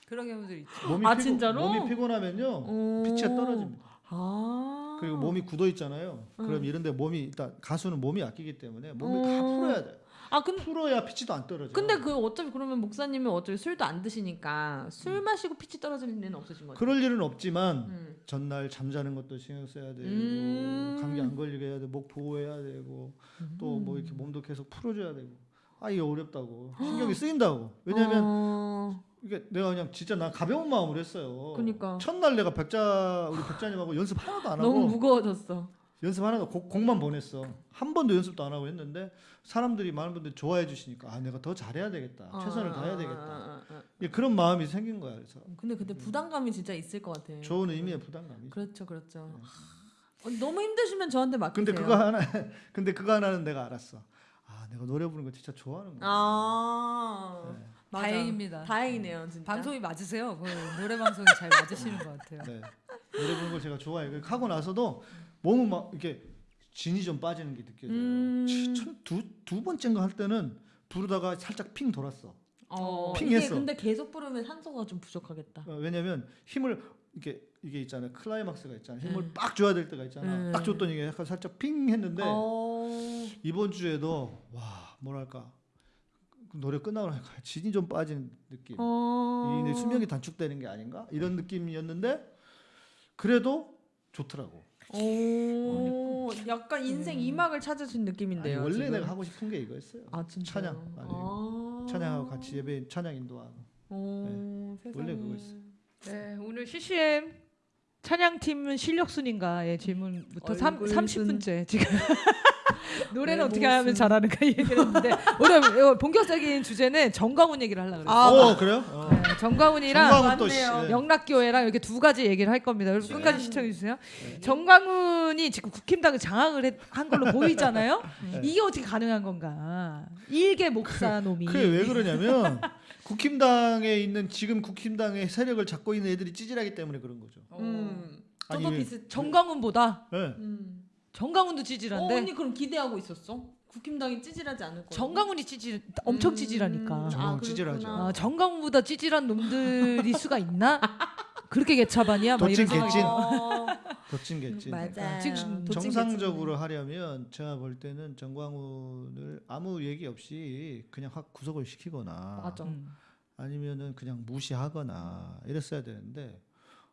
그런 경우들 있죠. 몸이 아, 피곤, 진짜로? 몸이 피곤하면요. 어. 피치가 떨어집니다. 아 그리고 몸이 굳어 있잖아요. 그럼 음. 이런데 몸이 일단 가수는 몸이 아끼기 때문에 몸을 어. 다 풀어야 돼. 아 근데 풀어야 피치도 안 떨어져. 근데 그 어차피 그러면 목사님은 어차피 술도 안 드시니까 술 마시고 피치 떨어질 일은 없으신 거죠? 그럴 일은 없지만 음. 전날 잠자는 것도 신경 써야 되고 음. 감기 안 걸리게 해야 돼, 목 보호해야 되고 또 뭐 이렇게 몸도 계속 풀어줘야 되고 아 이게 어렵다고 신경이 쓰인다고 왜냐하면 어... 이게 내가 그냥 진짜 나 가벼운 마음으로 했어요. 그니까. 첫날 내가 백자 우리 백자님하고 연습 하나도 안 하고 너무 무거워졌어. 연습 하나도 곡, 곡만 보냈어. 한 번도 연습도 안 하고 했는데 사람들이 많은 분들이 좋아해 주시니까 아 내가 더 잘해야 되겠다. 최선을 다해야 되겠다. 아, 아, 아. 예, 그런 마음이 생긴 거야. 그래서 근데 그때 부담감이 진짜 있을 것 같아. 좋은 의미의 부담감이. 그렇죠, 그렇죠. 어, 너무 힘드시면 저한테 맡기세요. 근데 그거 하나 *laughs* 근데 그거 하나는 내가 알았어. 아 내가 노래 부르는 거 진짜 좋아하는 거야. 아 네. 맞아. 다행입니다. 다행이네요, 진짜. 방송이 맞으세요. 그 노래 방송이 잘 맞으시는 것 같아요. 네. 노래 부르는 걸 제가 좋아해요. 그 하고 나서도 몸은 막 이렇게 진이 좀 빠지는 게 느껴져요. 음. 두두 번째인가 할 때는 부르다가 살짝 핑 돌았어. 어, 이게 핑했어. 근데 계속 부르면 산소가 좀 부족하겠다. 어, 왜냐면 힘을 이게 이게 있잖아요. 클라이막스가 있잖아요. 힘을 음. 빡 줘야 될 때가 있잖아. 음. 딱 줬더니 이게 약간 살짝 핑 했는데 어... 이번 주에도 와 뭐랄까 그 노래 끝나고 나니까 진이 좀 빠지는 느낌. 어... 이 수명이 단축되는 게 아닌가 이런 느낌이었는데 그래도 좋더라고. 오, 약간 인생 이막을 찾으신 아니, 느낌인데요. 원래 지금. 내가 하고 싶은 게 이거였어요. 아 찬양 아... 찬양하고 같이 예배 찬양 인도하고 오, 세상에. 원래 그거였어요. 네, 오늘 CCM 찬양팀은 실력 순인가의 질문부터 삼, 얼굴 30분째 지금 *laughs* 노래는 네, 어떻게 모습. 하면 잘하는가 얘기를 했는데 오늘 본격적인 주제는 정광훈 얘기를 하려고 그랬어요. 아, 어 그래요? 어. 네, 맞네요. 예. 영락교회랑 이렇게 두 가지 얘기를 할 겁니다. 여러분 끝까지 시청해 주세요. 정광훈이 지금 국힘당을 장악을 했- 한 걸로 *laughs* 보이잖아요. 이게 어떻게 가능한 건가? 일개 목사 놈이. 그게 왜 그러냐면 국힘당에 있는 지금 국힘당의 세력을 잡고 있는 애들이 찌질하기 때문에 그런 거죠. 음. 아니, 저도 왜- 비슷. 정광훈보다 네. 음. 정광훈도 어, 찌질한데 언니 그럼 기대하고 있었어? 국힘당이 찌질하지 않을 거야. 정광훈이 찌질 엄청 음. 찌질하니까. 정광훈 찌질하죠. 아, 정광훈보다 찌질한 놈들이 수가 있나? *laughs* 그렇게 개차반이야? 막 이런 도찐 생각이 개찐. 어, *laughs* 도찐 개찐. 맞아. 지금 정상적으로 하려면 제가 볼 때는 정광훈을 아무 얘기 없이 그냥 확 구속을 시키거나 맞아. 음. 아니면은 그냥 무시하거나 이랬어야 되는데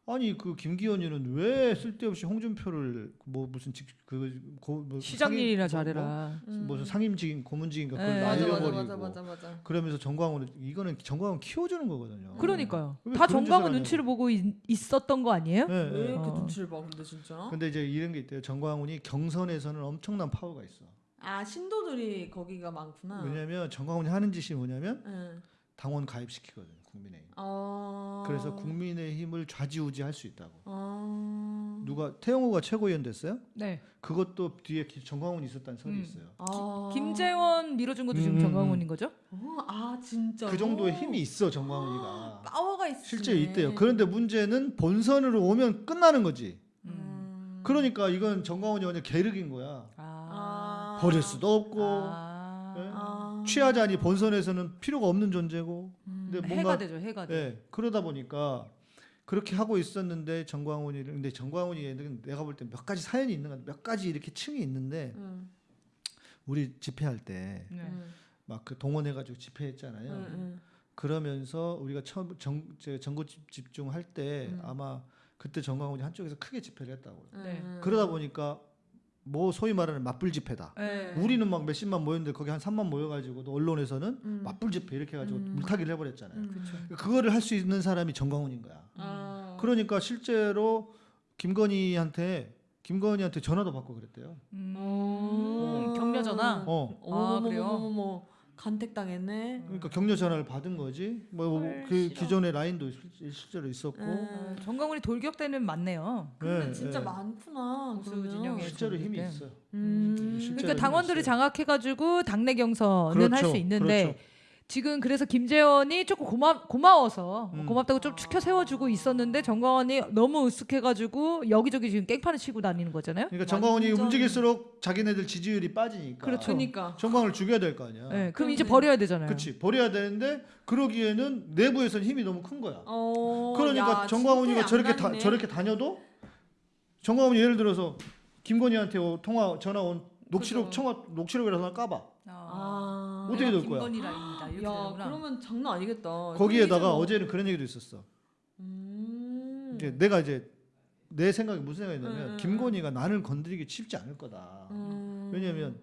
아니 그 김기현이는 왜 쓸데없이 홍준표를 뭐 무슨 직그 뭐 시장 일이나 잘해라. 무슨 상임직인 고문직인가 그걸 네. 날려버리고 맞아 맞아 맞아. 그러면서 정광훈을 이거는 정광훈 키워주는 거거든요. 그러니까요. 왜다 정광훈. 눈치를 보고 있, 있었던 거 아니에요? 네, 왜 네. 이렇게 어. 눈치를 봐 근데 진짜? 근데 이제 이런 게 있대요. 정광훈이 경선에서는 엄청난 파워가 있어. 아 신도들이 거기가 많구나. 왜냐면 정광훈이 하는 짓이 뭐냐면 응. 당원 가입시키거든 국민의힘. 어. 그래서 국민의힘을 좌지우지할 수 있다고. 어. 누가 태영호가 최고위원 됐어요? 네. 그것도 뒤에 기- 정광훈이 있었다는 설이 음. 있어요. 아. 김재원 밀어준 것도 지금 음, 정광훈인 거죠? 어, 아 진짜. 그 정도의 힘이 있어 정광훈이가. 파워가 있어. 실제 있대요. 그런데 문제는 본선으로 오면 끝나는 거지. 음. 그러니까 이건 정광훈이 완전 계륵인 거야. 아. 버릴 수도 없고 아. 네? 아. 취하자니 본선에서는 필요가 없는 존재고. 음. 근데 해가 뭔가 되죠. 해가 돼. 예, 그러다 보니까 그렇게 하고 있었는데 정광훈이 근데 정광훈이는 내가 볼 때 몇 가지 사연이 있는 것 같아. 몇 가지 이렇게 층이 있는데 응. 우리 집회할 때 네. 응. 막그 동원해 가지고 집회했잖아요. 응. 응. 그러면서 우리가 처음 정 제- 전국 집- 집중할 때 음. 아마 그때 정광훈이 한쪽에서 크게 집회를 했다고. 그래요. 네. 응. 그러다 보니까 뭐 소위 말하는 맞불 집회다. 네. 우리는 막 몇십만 모였는데 거기 한 3만 모여가지고 또 언론에서는 음. 맞불 집회 이렇게 해가지고 음. 물타기를 해버렸잖아요. 음. 그거를 할 수 있는 사람이 정광훈인 거야. 아. 그러니까 실제로 김건희한테 김건희한테 전화도 받고 그랬대요. 음, 어. 격려 전화. 어. 아, 그래요? 어머머머머머 간택 당했네. 그러니까 격려 전화를 받은 거지. 뭐 그 기존의 라인도 실- 실제로 있었고. 어, 정강훈이 돌격대는 많네요. 근데 네, 진짜 네. 많구나. 보수 그러면. 진영에. 실제로 힘이 네. 있어요. 음. 실제로 그러니까 힘이 있어요. 장악해가지고 당내 경선은 할수 그렇죠, 있는데 그렇죠. 지금 그래서 김재원이 조금 고마 고마워서 음. 고맙다고 좀 추켜 세워주고 있었는데 정광원이 너무 으쓱해가지고 여기저기 지금 깽판을 치고 다니는 거잖아요. 그러니까 정광훈이 완전- 움직일수록 자기네들 지지율이 빠지니까. 그렇죠. 그러니까. 정광훈을 죽여야 될 거 아니야. 네, 그럼 이제 그런데- 버려야 되잖아요. 그렇지. 버려야 되는데 그러기에는 내부에서는 힘이 너무 큰 거야. 어, 그러니까 야, 정광훈이가 진짜 저렇게 다. 저렇게 다녀도 정광훈이 예를 들어서 김건희한테 오- 통화 전화 온 녹취록 그죠. 청화 녹취록이라서 까봐. 아. 어떻게 될 거야? 이렇게 야, 되는구나. 그러면 장난 아니겠다. 거기에다가 그래서- 어제는 그런 얘기도 있었어. 음. 이게 내가 이제 내 생각이 무슨 생각이냐면 음, 음, 김건희가 나를 건드리기 쉽지 않을 거다. 음. 왜냐면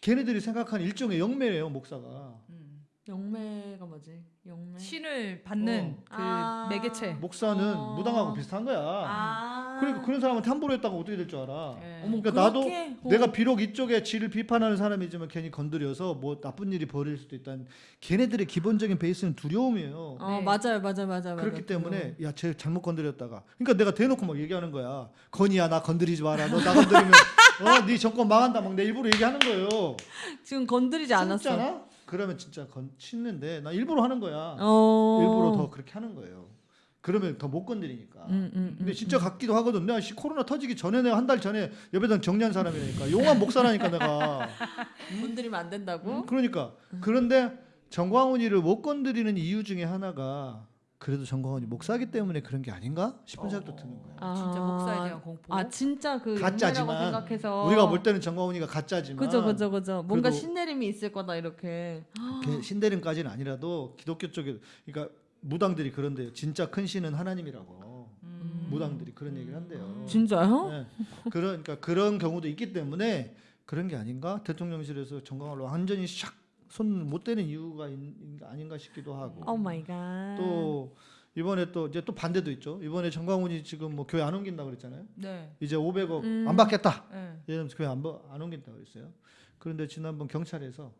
걔네들이 생각하는 일종의 영매예요 목사가. 음. 영매가 뭐지? 영매. 신을 받는 어. 그 아. 매개체. 목사는 어. 무당하고 비슷한 거야. 아. 그러니까 그런 사람한테 함부로 했다가 어떻게 될 줄 알아? 예. 어머, 그러니까 나도? 어. 내가 비록 이쪽에 지를 비판하는 사람이지만 괜히 건드려서 뭐 나쁜 일이 벌어질 수도 있다는 걔네들의 기본적인 베이스는 두려움이에요. 어 네. 맞아요 맞아요 맞아요. 그렇기 맞아요. 때문에 야 쟤 잘못 건드렸다가 그러니까 내가 대놓고 막 얘기하는 거야 건이야 나 건드리지 마라 너 나 건드리면 어 네 정권 망한다 막 내 일부러 얘기하는 거예요 지금 건드리지 않았어. 그러면 진짜 건 치는데 나 일부러 하는 거야. 어. 일부러 더 그렇게 하는 거예요. 그러면 더 못 건드리니까. 음, 음, 근데 음, 진짜 같기도 하거든 내가 씨 코로나 터지기 전에 내가 한 달 전에 예배당 정리한 사람이니까. 용한 목사라니까 내가. 음. *laughs* 건드리면 안 된다고? 그러니까. 그런데 정광훈이를 못 건드리는 이유 중에 하나가 그래도 정광훈이 목사기 때문에 그런 게 아닌가 싶은 생각도 드는 거야. 아. 진짜 목사에 대한 공포. 아 진짜 그 가짜지만 생각해서 우리가 볼 때는 정광훈이가 가짜지만 그죠 그죠 그죠 뭔가 신내림이 있을 거다 이렇게 걔 신대림까지는 아니라도 기독교 쪽에 그러니까 무당들이 그런데요. 진짜 큰 신은 하나님이라고 음. 무당들이 그런 얘기를 한대요. 진짜요? 네. 그러니까 그런 경우도 있기 때문에 그런 게 아닌가 대통령실에서 전광훈을 완전히 샥 손 못 대는 이유가 있, 아닌가 싶기도 하고 oh my god. 또 이번에 또 이제 또 반대도 있죠. 이번에 전광훈이 지금 뭐 교회 안 옮긴다 그랬잖아요. 네. 이제 500억 음. 안 받겠다. 네. 이러면서 교회 안, 버- 안 옮긴다 그랬어요. 그런데 지난번 경찰에서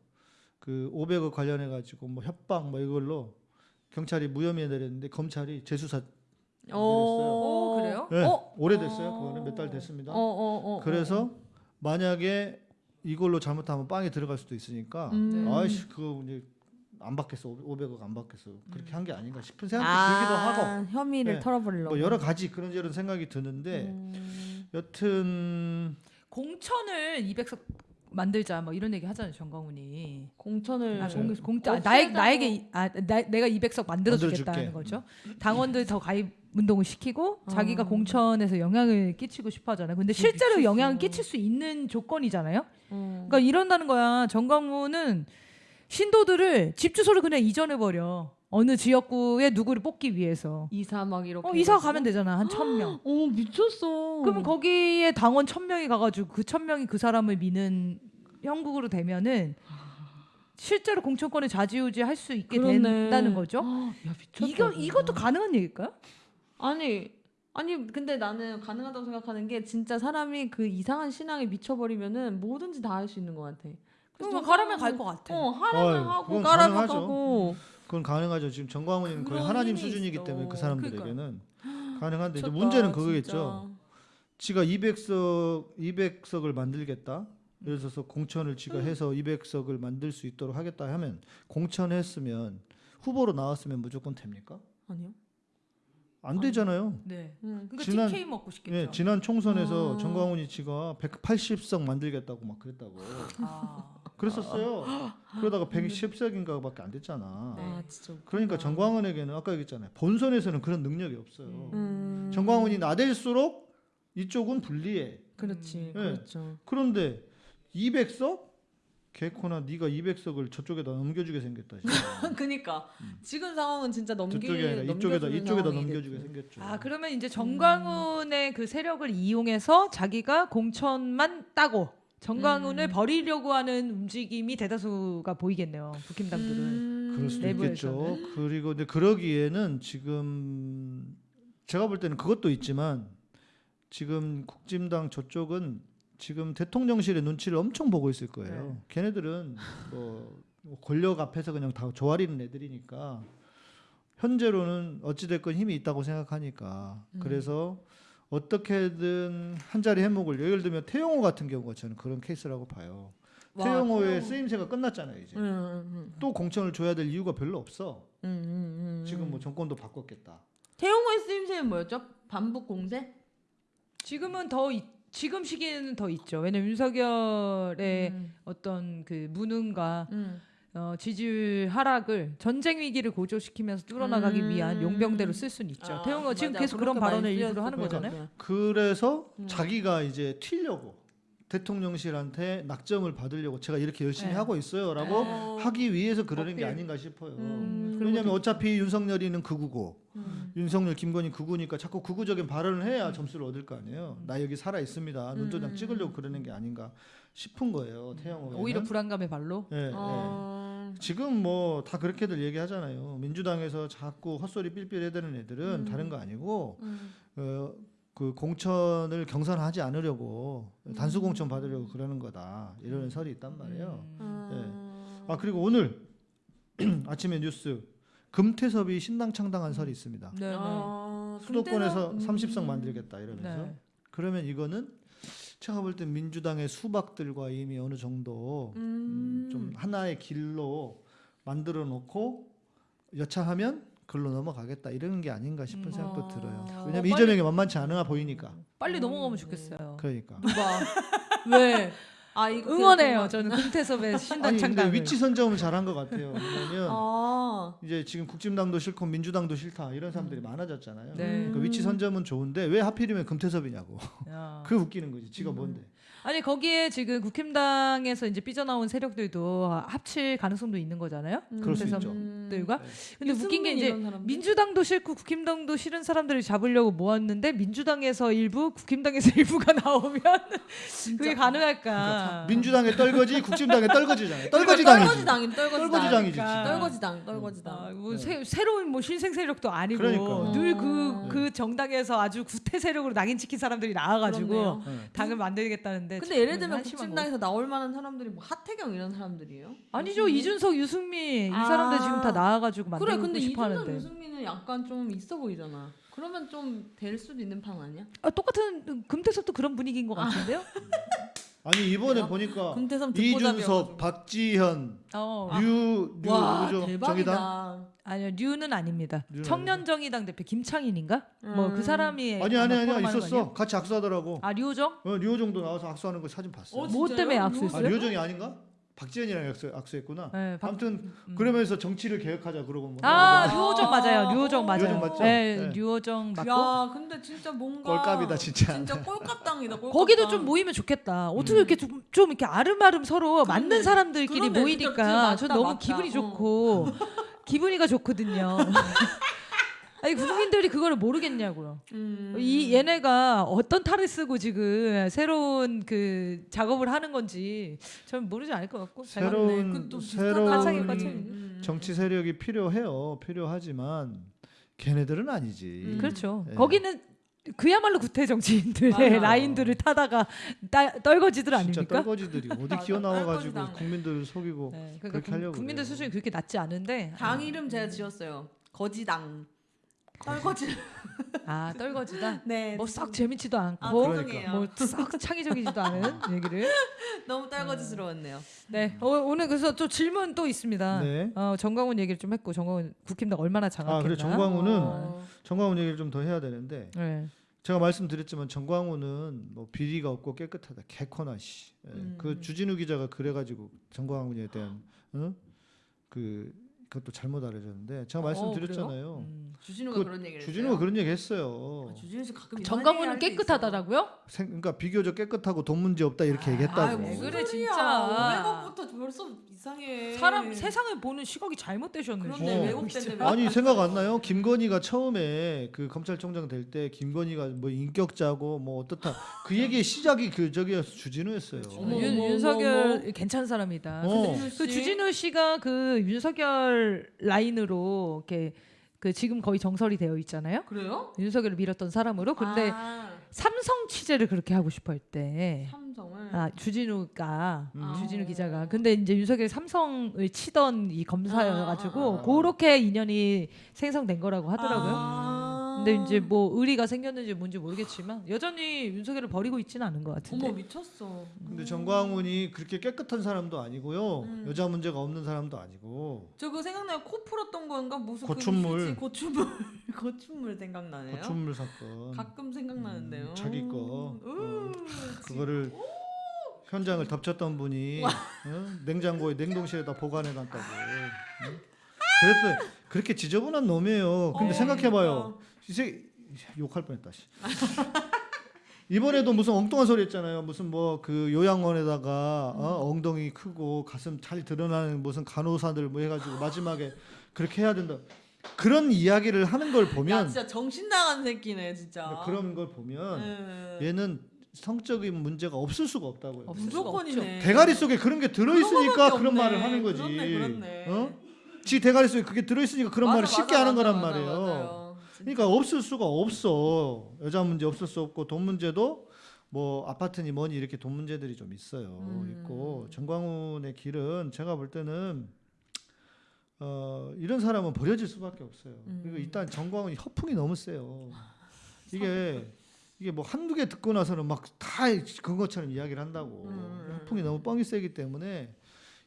그 500억 관련해 가지고 뭐 협박 뭐 이걸로 경찰이 무혐의 내렸는데 검찰이 재수사 내렸어요. 오, 그래요? 네, 어? 오래됐어요. 그거는 몇 달 됐습니다. 어, 어, 어, 그래서 만약에 이걸로 잘못하면 빵에 들어갈 수도 있으니까 음. 아이씨 그거 이제 안 받겠어 500억 안 받겠어 그렇게 한 게 아닌가 싶은 생각도 아, 들기도 하고 혐의를 네. 털어버리려고. 뭐 여러 가지 그런 저런 생각이 드는데 음. 여튼 공천을 200석 만들자 뭐 이런 얘기 하잖아요 정광훈이. 공천을 아, 네. 공, 공짜 아. 나에, 나에게 이- 아, 나, 내가 200석 만들어 주겠다는 만들어줄게. 거죠. 당원들 더 가입 운동을 시키고 어. 자기가 공천에서 영향을 끼치고 싶어 하잖아요. 근데 실제로 미쳤어. 영향을 끼칠 수 있는 조건이잖아요. 어. 그러니까 이런다는 거야. 정광훈은 신도들을 집 주소를 그냥 이전해 버려. 어느 지역구에 누구를 뽑기 위해서. 이사 막 이렇게. 어, 이사? 가면 되잖아. 한 천 명. 어 미쳤어. 그러면 거기에 당원 천 명이 가가지고 그 천 명이 그 사람을 미는 형국으로 되면은 실제로 공천권을 좌지우지 할 수 있게 그러네. 된다는 거죠. 야 미쳤다. 이거. 이것도 가능한 얘기일까요? 아니 아니 근데 나는 가능하다고 생각하는 게 진짜 사람이 그 이상한 신앙에 미쳐버리면은 뭐든지 다 할 수 있는 것 같아. 그럼 가라면 갈 것 같아. 어 하라면 어이, 하고 가라면 가능하죠. 가고. 그건 가능하죠. 지금 정광훈이는 거의 하나님 수준이기 있어. 때문에 그 사람들에게는 가능한데 이제 미쳤다, 문제는 그거겠죠. 진짜. 지가 200석 200석을 만들겠다. 예를 들어서 공천을 지가 해서 200석을 만들 수 있도록 하겠다 하면 공천했으면 후보로 나왔으면 무조건 됩니까? 아니요. 안 되잖아요. 네. 응. 그러니까 지난- TK 먹고 싶겠죠. 예, 지난 총선에서 아. 정광훈이 지가 180석 만들겠다고 막 그랬다고. 아. 그랬었어요. 그러다가 110석인가밖에 안 됐잖아. 네. 아 진짜. 웃기다. 그러니까 정광훈에게는 아까 얘기했잖아요. 본선에서는 그런 능력이 없어요. 음. 정광훈이 나댈수록 이쪽은 불리해. 그렇지. 네. 그렇죠. 그런데 200석? 개코나 네가 200석을 저쪽에다 넘겨주게 생겼다. *laughs* 그니까 지금 상황은 진짜 넘기 아니라 이쪽에다 넘겨주는 이쪽에다 넘겨주게 됐지. 생겼죠. 아 그러면 이제 정광훈의 그 세력을 이용해서 자기가 공천만 따고 정광훈을 음. 버리려고 하는 움직임이 대다수가 보이겠네요. 국힘당들은. 음. 그럴 수도 내부에서는. 있겠죠. 그리고 근데 그러기에는 지금 제가 볼 때는 그것도 있지만 지금 국진당 저쪽은 지금 대통령실의 눈치를 엄청 보고 있을 거예요. 걔네들은 뭐 권력 앞에서 그냥 다 조아리는 애들이니까 현재로는 어찌됐건 힘이 있다고 생각하니까 그래서 어떻게든 한 자리 해목을 예를 들면 태영호 같은 경우가 저는 그런 케이스라고 봐요. 와, 태영호의 태영호. 쓰임새가 끝났잖아요 이제. 음, 음, 또 공천을 줘야 될 이유가 별로 없어. 음, 음, 음, 음. 지금 뭐 정권도 바꿨겠다. 태용호의 쓰임새는 뭐였죠? 반복 공세? 지금은 더 있- 지금 시기에는 더 있죠. 왜냐면 윤석열의 음. 어떤 그 무능과 음. 어, 지지율 하락을 전쟁 위기를 고조시키면서 뚫어나가기 음. 위한 용병대로 쓸 수는 있죠. 아, 태용호 지금 맞아. 계속 그런 발언을 일부러 하는 것 거잖아요. 그래서 음. 자기가 이제 튀려고 대통령실한테 낙점을 받으려고 제가 이렇게 열심히 네. 하고 있어요라고 어. 하기 위해서 그러는 게 어필. 아닌가 싶어요. 음, 왜냐하면 어차피 윤석열이는 극우고 음. 윤석열, 김건희 극우니까 자꾸 극우적인 발언을 해야 점수를 얻을 거 아니에요. 나 여기 살아 있습니다. 눈도장 음. 찍으려고 그러는 게 아닌가 싶은 거예요. 태영호. 오히려 불안감의 발로. 예, 예. 어. 지금 뭐 다 그렇게들 얘기하잖아요. 민주당에서 자꾸 헛소리 삘삘 해대는 애들은 음. 다른 거 아니고 음. 어, 그 공천을 경선하지 않으려고 음. 단수 공천 받으려고 그러는 거다 이런 설이 있단 말이에요. 음. 음. 아 그리고 오늘 *clears throat* 아침에 뉴스 금태섭이 신당 창당한 설이 있습니다. 네, 네. 아, 수도권에서 근데는- 30석 음. 만들겠다 이러면서 네. 그러면 이거는 제가 볼 때 민주당의 수박들과 이미 어느 정도 음, 음. 좀 하나의 길로 만들어 놓고 여차하면 글로 넘어가겠다 이런 게 아닌가 싶은 음. 생각도 아. 들어요. 어, 왜냐면 빨리- 이재명이 만만치 않아 보이니까. 빨리 음. 넘어가면 좋겠어요. 그러니까. 누가 *laughs* 왜? 아 이거 응원해요. 저는 금태섭의 신당 아니 근데 창당을. 위치 선점을 잘한 것 같아요. 왜냐면 아. 이제 지금 국진당도 싫고 민주당도 싫다 이런 사람들이 많아졌잖아요. 네. 그러니까 위치 선점은 좋은데 왜 하필이면 금태섭이냐고. 야. *laughs* 그 웃기는 거지. 지가 음. 뭔데. 아니 거기에 지금 국힘당에서 이제 삐져나온 세력들도 합칠 가능성도 있는 거잖아요. 그럴 수 있죠. 들과. 근데 유승민 웃긴 게 이제? 민주당도 싫고 국힘당도 싫은 사람들을 잡으려고 모았는데 민주당에서 일부, 국힘당에서 *laughs* 일부가 나오면 그게 가능할까? 그러니까 민주당에 떨거지, 국진당에 떨거지잖아요. 그러니까 떨거지당이지. 떨거지당이 떨거지당. 떨거지당이지. 떨거지당 떨거지당. 아, 뭐 네. 새, 새로운 뭐 신생 세력도 아니고 그러니까. 늘그그 어. 정당에서 아주 구태 세력으로 낙인 찍힌 사람들이 나와가지고 그렇네요. 네. 당을 만들겠다는 데 근데 예를 참 들면 국진당에서 나올 만한 사람들이 뭐 하태경 이런 사람들이에요? 거. 아니죠 이준석, 유승민 이 아. 사람들 지금 다 나와가지고 그래 만들고 근데 싶어 이준석 하는데 유승민은 약간 좀 있어 보이잖아. 그러면 좀 될 수도 있는 판 아니야? 아, 똑같은 금태섭도 그런 분위기인 것 같은데요? 아 *laughs* 니 이번에 아, 보니까 금태섭. 이준석, 박지현, 어, 류, 류와 누구죠? 대박이다. 정의당? 아니요 류는 아닙니다. 류는 청년 정의당 대표 김창인인가? 뭐그 음. 사람이 아니 아니 아마 아니 포럼하는 거 있었어. 같이 악수하더라고. 아 류호정? 어, 류호정도 나와서 악수하는 거 사진 봤어. 어, 요뭐 진짜요? 때문에 류- 아 악수했어요? 류호정이 아닌가? 박지현이랑 악수, 악수했구나. 네, 박- 아무튼 음. 그러면서 정치를 개혁하자 그러고 뭐. 아 아. 류호정 맞아요. 류호정 맞아요. 류호정 맞죠? 네, 네. 류호정 맞고. 야 근데 진짜 뭔가 꼴값이다 진짜. 진짜 꼴값당이다. 꼴값당. 거기도 좀 모이면 좋겠다. 어떻게 음. 이렇게 좀, 좀 이렇게 아름아름 서로 그러네. 맞는 사람들끼리 그러네. 모이니까 저 너무 맞다. 기분이 어. 좋고 기분이가 좋거든요. *laughs* 아니 국민들이 그거를 모르겠냐고요. 음. 이 얘네가 어떤 탈을 쓰고 지금 새로운 그 작업을 하는 건지 전 모르지 않을 것 같고. 새로운 비슷하다. 새로운. 음. 정치 세력이 필요해요. 필요하지만 걔네들은 아니지. 음. 그렇죠. 예. 거기는 그야말로 구태 정치인들의 맞아요. *laughs* 라인들을 타다가 따, 떨거지들 진짜 아닙니까? 떨거지들이 어디 기어 나와가지고. 국민들을 속이고 네, 그렇게 그러니까 하려고 국, 민들 그래요. 수준이 그렇게 낮지 않은데 당 이름 제가 지었어요. 거지당. 떨거지. 아 떨거지다. *laughs* 네. 뭐 썩 재밌지도 않고 아, 그러니까. 죄송해요. 뭐썩 창의적이지도 않은 *laughs* 얘기를. 너무 떨거지스러웠네요. 네 어, 오늘 그래서 또 질문 또 있습니다. 네. 어, 정광훈 얘기를 좀 했고 정광훈 국힘당 얼마나 장악했나. 아 그래 정광훈은 어. 정광훈 얘기를 좀 더 해야 되는데 네. 제가 말씀드렸지만 정광훈은 뭐 비리가 없고 깨끗하다 개코나 씨. 예, 음. 그 주진우 기자가 그래가지고 정광훈에 대한 어? 그 그것도 잘못 알려졌는데 제가 어, 말씀드렸잖아요. 음. 주진우가 그 그런 얘기를 주진우가 했어요? 그런 얘기 했어요. 아, 주진우 씨 가끔 할때 깨끗하다라고요? 생, 그러니까 비교적 깨끗하고 돈 문제 없다 이렇게 얘기했다고. 아이, 왜 무슨 그래. 진짜. 외국부터 벌써 이상해. 사람 세상을 보는 시각이 잘못되셨네. 그런데. 어. 외국대인데 아니 생각 안 나요? 김건희가 처음에 그 검찰총장 될 때 김건희가 뭐 인격자고 뭐 어떻다 그 얘기의 시작이 그 저기였어 주진우였어요. 어머, 윤, 어머, 윤석열 어머. 괜찮은 사람이다. 어. 근데 그 주진우 씨가 그 윤석열 라인으로 이렇게 그 지금 거의 정설이 되어 있잖아요. 그래요? 윤석열을 밀었던 사람으로. 근데 아. 삼성 취재를 그렇게 하고 싶어 했대. 삼성을 아 주진우가 음. 주진우 기자가 근데 이제 윤석열이 삼성을 치던 이 검사여가지고 아, 아, 아. 그렇게 인연이 생성된 거라고 하더라고요. 아. 근데 이제 뭐 의리가 생겼는지 뭔지 모르겠지만 여전히 윤석열을 버리고 있지는 않은 것 같은데. 어머 미쳤어. 근데 정광훈이 그렇게 깨끗한 사람도 아니고요. 음. 여자 문제가 없는 사람도 아니고 저 그거 생각나요. 코 풀었던 건가 무슨 고춘물. 그 고춘물 고춘물 *laughs* 생각나네요. 고춘물 사건. 가끔 생각나는데요. 음, 자기 거. 우, 어, 그거를 현장을 덮쳤던 분이 어? 냉장고에 냉동실에다 보관해 놨다고. 응? 그래서 그렇게 지저분한 놈이에요. 근데 어, 생각해봐요. 이제 욕할 뻔했다. 씨. *laughs* 이번에도 무슨 엉뚱한 소리 했잖아요. 무슨 뭐 그 요양원에다가 어? 엉덩이 크고 가슴 잘 드러나는 무슨 간호사들 뭐 해가지고 마지막에 그렇게 해야 된다. 그런 이야기를 하는 걸야 보면 진짜 정신 나간 새끼네 진짜. 그런 걸 보면 네. 얘는 성적인 문제가 없을 수가 없다고요. 없을 수가 무조건이네. 대가리 속에 그런 게 들어있으니까 그런 말을. 하는 거지. 그렇네, 그렇네. 어? 지 대가리 속에 그게 들어있으니까 그런 맞아, 말을 쉽게 맞아, 하는 맞아, 거란 맞아, 말이에요. 그러니까 없을 수가 없어. 여자 문제 없을 수 없고 돈 문제도 뭐 아파트니 뭐니 이렇게 돈 문제들이 좀 있어요. 음. 있고 정광훈의 길은 제가 볼 때는 어, 이런 사람은 버려질 수밖에 없어요. 음. 그리고 일단 정광훈이 허풍이 너무 세요. *laughs* 이게 이게 뭐 한두 개 듣고 나서는 막 다 그것처럼 이야기를 한다고. 음. 허풍이 너무 뻥이 세기 때문에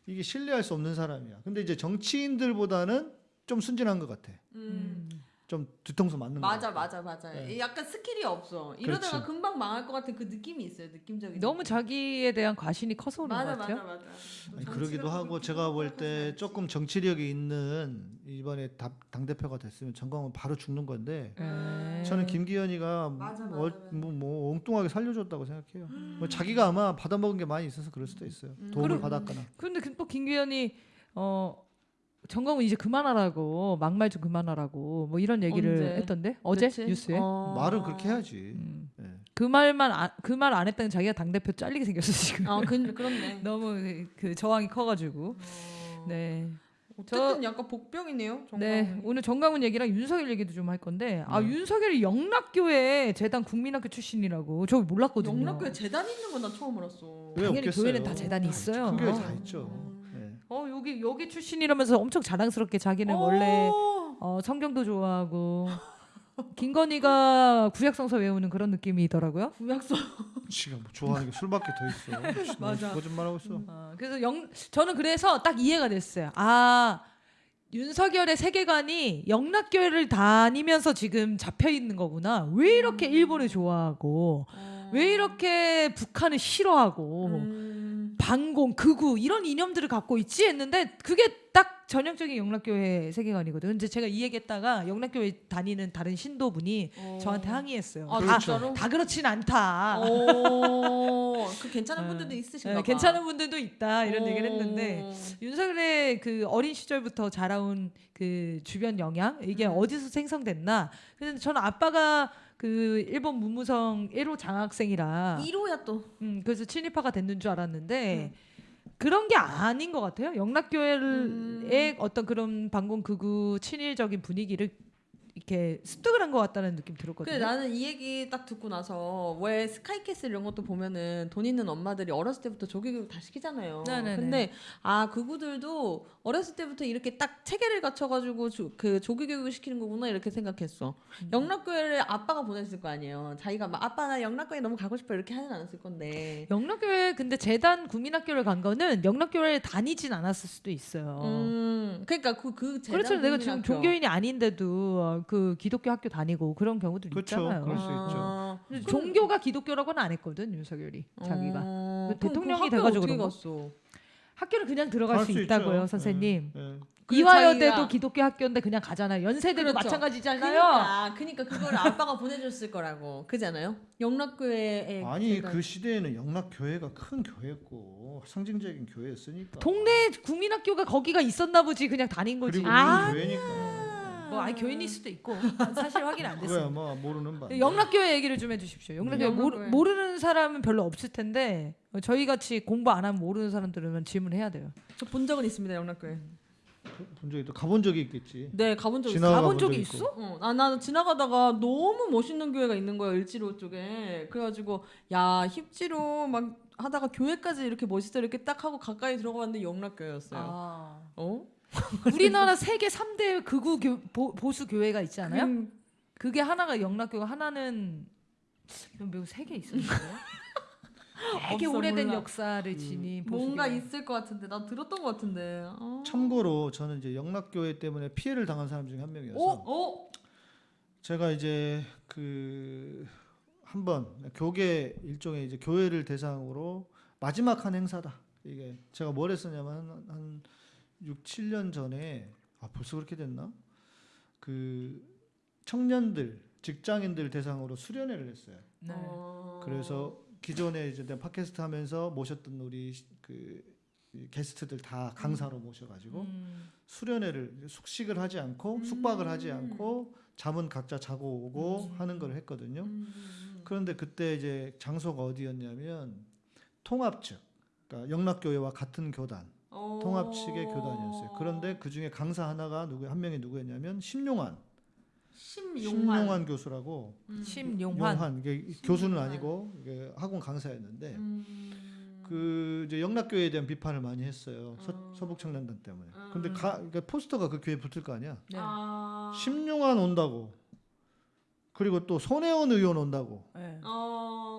이게 신뢰할 수 없는 사람이야. 근데 이제 정치인들보다는 좀 순진한 것 같아. 음. 좀 뒤통수 맞는 거. 맞아 맞아 맞아. 네. 약간 스킬이 없어. 이러다가 그렇지. 금방 망할 것 같은 그 느낌이 있어요. 느낌적인. 너무 느낌. 자기에 대한 과신이 커서 그런 맞아 것 같아요. 맞아 맞아. 아니, 정치가 그러기도 하고 제가 볼 때 조금. 정치력이 있는 이번에 당 대표가 됐으면 정광훈 바로 죽는 건데 네. 저는 김기현이가 맞아, 맞아, 뭐, 맞아. 뭐, 뭐 엉뚱하게 살려줬다고 생각해요. 뭐 자기가 아마 받아먹은 게 많이 있어서 그럴 수도 있어요. 음. 도움을 그리고- 받았거나. 근데 그또 김규현이 어 정광훈 이제 그만하라고 막말 좀 그만하라고 뭐 이런 얘기를 언제? 했던데 어제 며칠? 뉴스에 어. 말을 그렇게 해야지. 음. 예. 그 말만 그말 안 했다는 자기가 당 대표 잘리게 생겼어 지금. 아 그, 그렇네. *laughs* 너무 그- 그 저항이 커가지고. 어. 네. 어쨌든 약간 복병이네요. 네 정광훈이. 오늘 정광훈 얘기랑 윤석열 얘기도 좀 할 건데 아 네. 윤석열이 영락교회 재단 국민학교 출신이라고 저 몰랐거든요. 영락교에 재단 있는 건 나 처음 알았어. 왜 당연히 없겠어요? 교회는 다 재단이 있어요. 큰 교회 어. 다 있죠. 예. 어 여기 여기 출신이라면서 엄청 자랑스럽게 자기는 어. 원래 어, 성경도 좋아하고 *laughs* 김건희가 구약성서 외우는 그런 느낌이더라고요. 구약서. 지금 뭐 좋아하는 게 술밖에 더 있어. 맞아. 거짓말하고 있어. 어, 그래서 영 저는 그래서 딱 이해가 됐어요. 아 윤석열의 세계관이 영락교회를 다니면서 지금 잡혀 있는 거구나. 왜 이렇게 일본을 좋아하고 왜 이렇게 북한을 싫어하고 음. 반공, 극우 이런 이념들을 갖고 있지 했는데 그게 딱 전형적인 영락교회 세계관이거든요. 근데 제가 이 얘기했다가 영락교회 다니는 다른 신도분이 어. 저한테 항의했어요. 아, 다, 진짜로? 다 그렇진 않다. 오, 그 괜찮은 네. 분들도 있으신가 네, 봐. 괜찮은 분들도 있다 이런 오. 얘기를 했는데 윤석열의 그 어린 시절부터 자라온 그 주변 영향 이게 음. 어디서 생성됐나? 근데 저는 아빠가 그 일본 문무성 1호 장학생이라 1호야 또. 음, 그래서 친일파가 됐는 줄 알았는데 음. 그런 게 아닌 것 같아요. 영락교회의 음. 어떤 그런 반공 극우 친일적인 분위기를 이렇게 습득을 한 것 같다는 느낌 들었거든요. 그래 나는 이 얘기 딱 듣고 나서 왜 스카이캐슬 이런 것도 보면은 돈 있는 엄마들이 어렸을 때부터 조기 교육 다 시키잖아요. 네네네. 근데 아 그구들도 어렸을 때부터 이렇게 딱 체계를 갖춰가지고 조, 그 조기 교육을 시키는 거구나 이렇게 생각했어. 음. 영락교회를 아빠가 보냈을 거 아니에요. 자기가 막 아빠 나 영락교회 너무 가고 싶어 이렇게 하진 않았을 건데. 영락교회 근데 재단 국민학교를 간 거는 영락교회에 다니진 않았을 수도 있어요. 음 그러니까 그 그 재단 그렇죠. 내가 지금. 종교인이 아닌데도 그 기독교 학교 다니고 그런 경우도 그렇죠. 있잖아요. 그럴 수 아, 근데 종교가 기독교라고는 안 했거든 윤석열이 자기가 어, 그 그럼 대통령이 학교 돼가지고 어떻게 그런 거? 갔어? 학교를 그냥 들어갈 갈 수, 수 있다고요 있죠. 선생님. 예, 예. 그 이화여대도 자기가- 기독교 학교인데 그냥 가잖아요. 연세대도 그렇죠. 마찬가지잖아요. 그러니까, 그러니까 그걸 아빠가 보내줬을 거라고 그잖아요. 영락교회에 아니 제가- 그 시대에는 영락 교회가 큰 교회였고 상징적인 교회였으니까. 동네 국민학교가 거기가 있었나 보지 그냥 다닌 거지. 그리고 아, 우리 교회니까. 뭐 아니 교인일 수도 있고 사실 확인 안 *laughs* 됐어요. 뭐 모르는 바. 영락교회 얘기를 좀 해주십시오. 영락교회 모르, 영락교회. 모르는 사람은 별로 없을 텐데 어, 저희 같이 공부 안 하면 모르는 사람들은 질문해야 돼요. 저 본 적은 있습니다 영락교회. 본 적이 또 가본 적이 있겠지. 네 가본 적 있어. 가본 본 적이 적이 있어? 어, 아, 나는 지나가다가 너무 멋있는 교회가 있는 거야 을지로 쪽에. 그래가지고 야 힙지로 막 하다가 교회까지 이렇게 멋있어 이렇게 딱 하고 가까이 들어가봤는데 영락교회였어요. 아. 어? *laughs* 우리나라 세계 3대 극우 교, 보, 보수 교회가 있지 않아요? 음, 그게 하나가 영락교가 하나는 매우 세개 있었는데. *laughs* 되게 없어, 오래된 몰라. 역사를 지닌 보수 뭔가 교회. 있을 것 같은데 나 들었던 것 같은데. 어. 참고로 저는 이제 영락교회 때문에 피해를 당한 사람 중에 한 명이어서 어? 제가 이제 그 한번 교계 일종의 이제 교회를 대상으로 마지막 한 행사다. 이게 제가 뭘 했었냐면 한, 한 6, 7년 전에 아 벌써 그렇게 됐나? 그 청년들, 직장인들 대상으로 수련회를 했어요. 네. 어. 그래서 기존에 이제 팟캐스트 하면서 모셨던 우리 그이 게스트들 다 강사로 모셔가지고 음. 수련회를 숙식을 하지 않고 숙박을 하지 않고 잠은 각자 자고 오고 하는 걸 했거든요. 음. 그런데 그때 이제 장소가 어디였냐면 통합 측, 그러니까 영락교회와 같은 교단, 어. 통합 측의 교단이었어요. 그런데 그 중에 강사 하나가 누구 한 명이 누구였냐면 심용환, 심용환. 심용환 교수라고 음. 심용환. 용환 이게 교수는 아니고 이게 학원 강사였는데 음. 그 이제 영락교회에 대한 비판을 많이 했어요. 서, 어. 서 북 청년단 때문에. 음. 근데 가, 그러니까 포스터가 그 교회 에 붙을 거 아니야. 네. 아. 심용환 온다고. 그리고 또 손혜원 의원 온다고. 네. 어.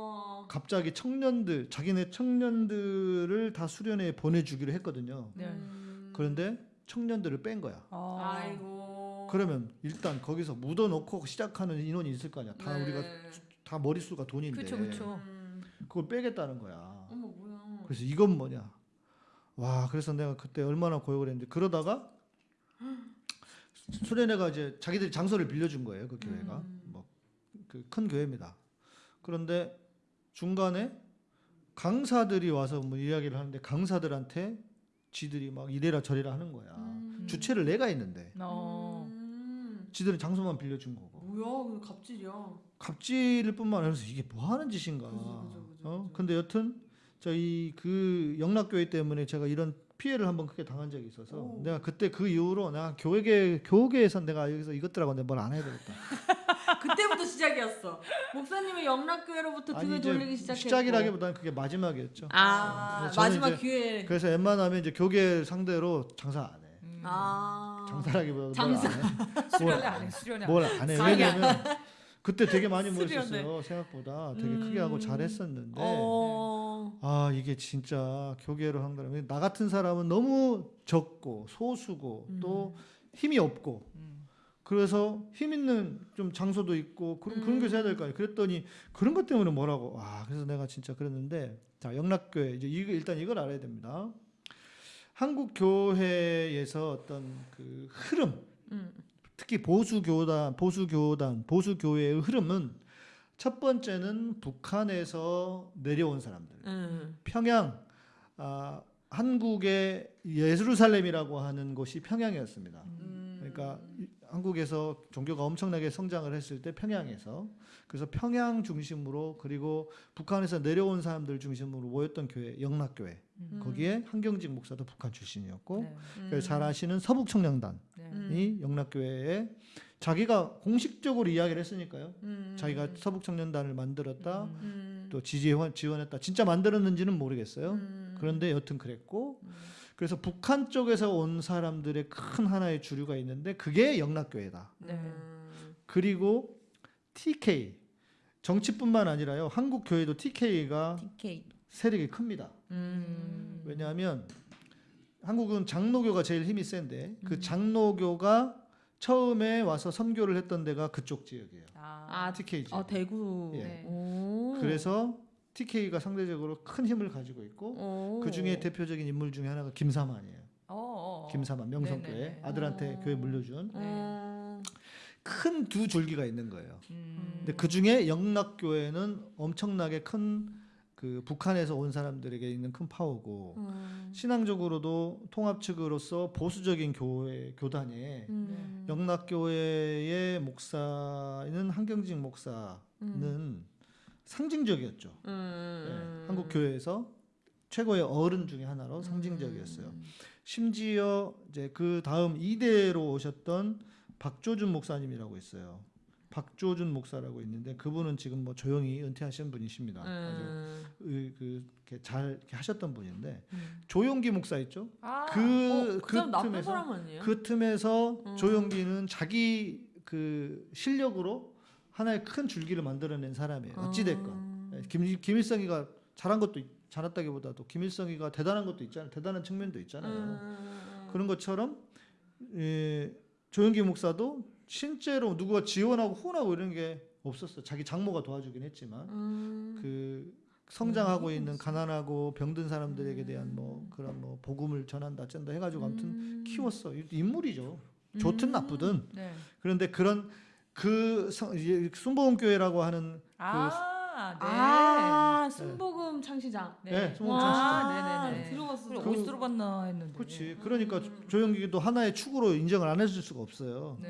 갑자기 청년들 자기네 청년들을 다 수련회에 보내주기로 했거든요. 네. 음. 그런데 청년들을 뺀 거야. 아. 아이고. 그러면 일단 거기서 묻어놓고 시작하는 인원이 있을 거 아니야. 다 네. 우리가 다 머릿수가 돈인데 그쵸 그쵸. 음. 그걸 빼겠다는 거야. 어머 뭐야. 그래서 이건 뭐냐? 와, 그래서 내가 그때 얼마나 고역을 했는데 그러다가 *gasps* 수련회가 이제 자기들이 장소를 빌려준 거예요. 그 교회가 음. 뭐그큰 교회입니다. 그런데 중간에 강사들이 와서 뭐 이야기를 하는데 강사들한테 지들이 막 이래라 저래라 하는 거야. 음. 주체를 내가 있는데 어. 음. 지들은 장소만 빌려준 거고 뭐야? 그 갑질이야. 갑질일 뿐만 아니라 이게 뭐 하는 짓인가. 그죠, 그죠, 그죠, 어? 그죠. 근데 여튼 저희 그 영락교회 때문에 제가 이런 피해를 한번 크게 당한 적이 있어서 오. 내가 그때 그 이후로 내가 교회계 교계에서 내가 여기서 이것들하고 내가 뭘 안 해야 되겠다. *laughs* 그때부터 시작이었어. 목사님의 영락교회로부터 등을 돌리기 시작했고. 시작이라기보다는 그게 마지막이었죠. 아 그래서 저는 마지막 기회. 그래서 웬만하면 이제 교계 상대로 장사 안 해. 음. 아 장사라기보다 장사. 수련회 안 해. 수련회. 안 해. 뭘안 해. 왜냐면 그때 되게 많이. *laughs* 모였었어요. 생각보다 되게 음. 크게 하고 잘했었는데 어. 아 이게 진짜 교계로 한 거라면 나 같은 사람은 너무 적고 소수고 또 힘이 없고 음. 그래서 힘 있는 좀 장소도 있고 그런 그런 게 해야 될 거 아니에요. 그랬더니 그런 것 때문에 뭐라고 아 그래서 내가 진짜 그랬는데 자 영락교회 이제 이거 일단 이걸 알아야 됩니다. 한국 교회에서 어떤 그 흐름 음. 특히 보수 교단 보수 교단 보수 교회의 흐름은 첫 번째는 북한에서 내려온 사람들 음. 평양 아, 한국의 예루살렘이라고 하는 곳이 평양이었습니다. 음. 그러니까 이- 한국에서 종교가 엄청나게 성장을 했을 때 평양에서 그래서 평양 중심으로 그리고 북한에서 내려온 사람들 중심으로 모였던 교회 영락교회 음. 거기에 한경직 목사도 북한 출신이었고 네. 그래서 잘 아시는 서북청량단이 네. 음. 영락교회에 자기가 공식적으로 이야기를 했으니까요. 음. 자기가 서북청년단을 만들었다. 음. 음. 또 지지원 지원했다. 진짜 만들었는지는 모르겠어요. 음. 그런데 여튼 그랬고 음. 그래서 북한 쪽에서 온 사람들의 큰 하나의 주류가 있는데 그게 영락교회다. 네. 음. 그리고 TK 정치뿐만 아니라요. 한국 교회도 TK가 TK. 세력이 큽니다. 음. 왜냐하면 한국은 장로교가 제일 힘이 센데 그 음. 장로교가 처음에 와서 선교를 했던 데가 그쪽 지역이에요. 아. 아, TK 지역. 아 대구. 예. 네. 오. 그래서 TK가 상대적으로 큰 힘을 가지고 있고 오. 그 중에 대표적인 인물 중에 하나가 김사만이에요. 어, 어, 어. 김사만 명성교회 네네네. 아들한테 어. 교회 물려준 음. 큰두 줄기가 있는 거예요. 음. 근데 그 중에 영락교회는 엄청나게 큰 그 북한에서 온 사람들에게 있는 큰 파워고 음. 신앙적으로도 통합 측으로서 보수적인 교회 교단에 음. 영락교회의 목사는 한경직 목사는 음. 상징적이었죠. 음. 예, 한국 교회에서 최고의 어른 중에 하나로 상징적이었어요. 심지어 이제 그 다음 이대로 오셨던 박조준 목사님이라고 있어요. 박조준 목사라고 있는데 그분은 지금 뭐 조용히 은퇴하신 분이십니다. 아주 음. 의- 그 이렇게 잘 하셨던 분인데 음. 조용기 목사 있죠? 아, 그, 어, 그 사람 나쁜 틈에서? 그 틈에서 음. 조용기는 자기 그 실력으로 하나의 큰 줄기를 만들어낸 사람이에요. 어찌 됐건 음. 김 김일성이가 잘한 것도 있- 잘했다기보다도 김일성이가 대단한 것도 있잖아요. 대단한 측면도 있잖아요. 음. 그런 것처럼 예, 조영기 목사도 실제로 누구가 지원하고 후원하고 이런 게 없었어. 자기 장모가 도와주긴 했지만 음. 그 성장하고 있는 가난하고 병든 사람들에게 대한 뭐 그런 뭐 복음을 전한다 쩐다 해가지고 아무튼 음. 키웠어. 인물이죠. 좋든 나쁘든. 네. 그런데 그런 그 순복음 교회라고 하는 아, 네. 아, 순복음 창시장. 네, 순복음 와, 창시장. 네네네. 들어봤어. 그래, 그- 어디서 들어봤나 했는데. 그렇지. 그러니까 조영기도 하나의 축으로 인정을 안 해줄 수가 없어요. 네.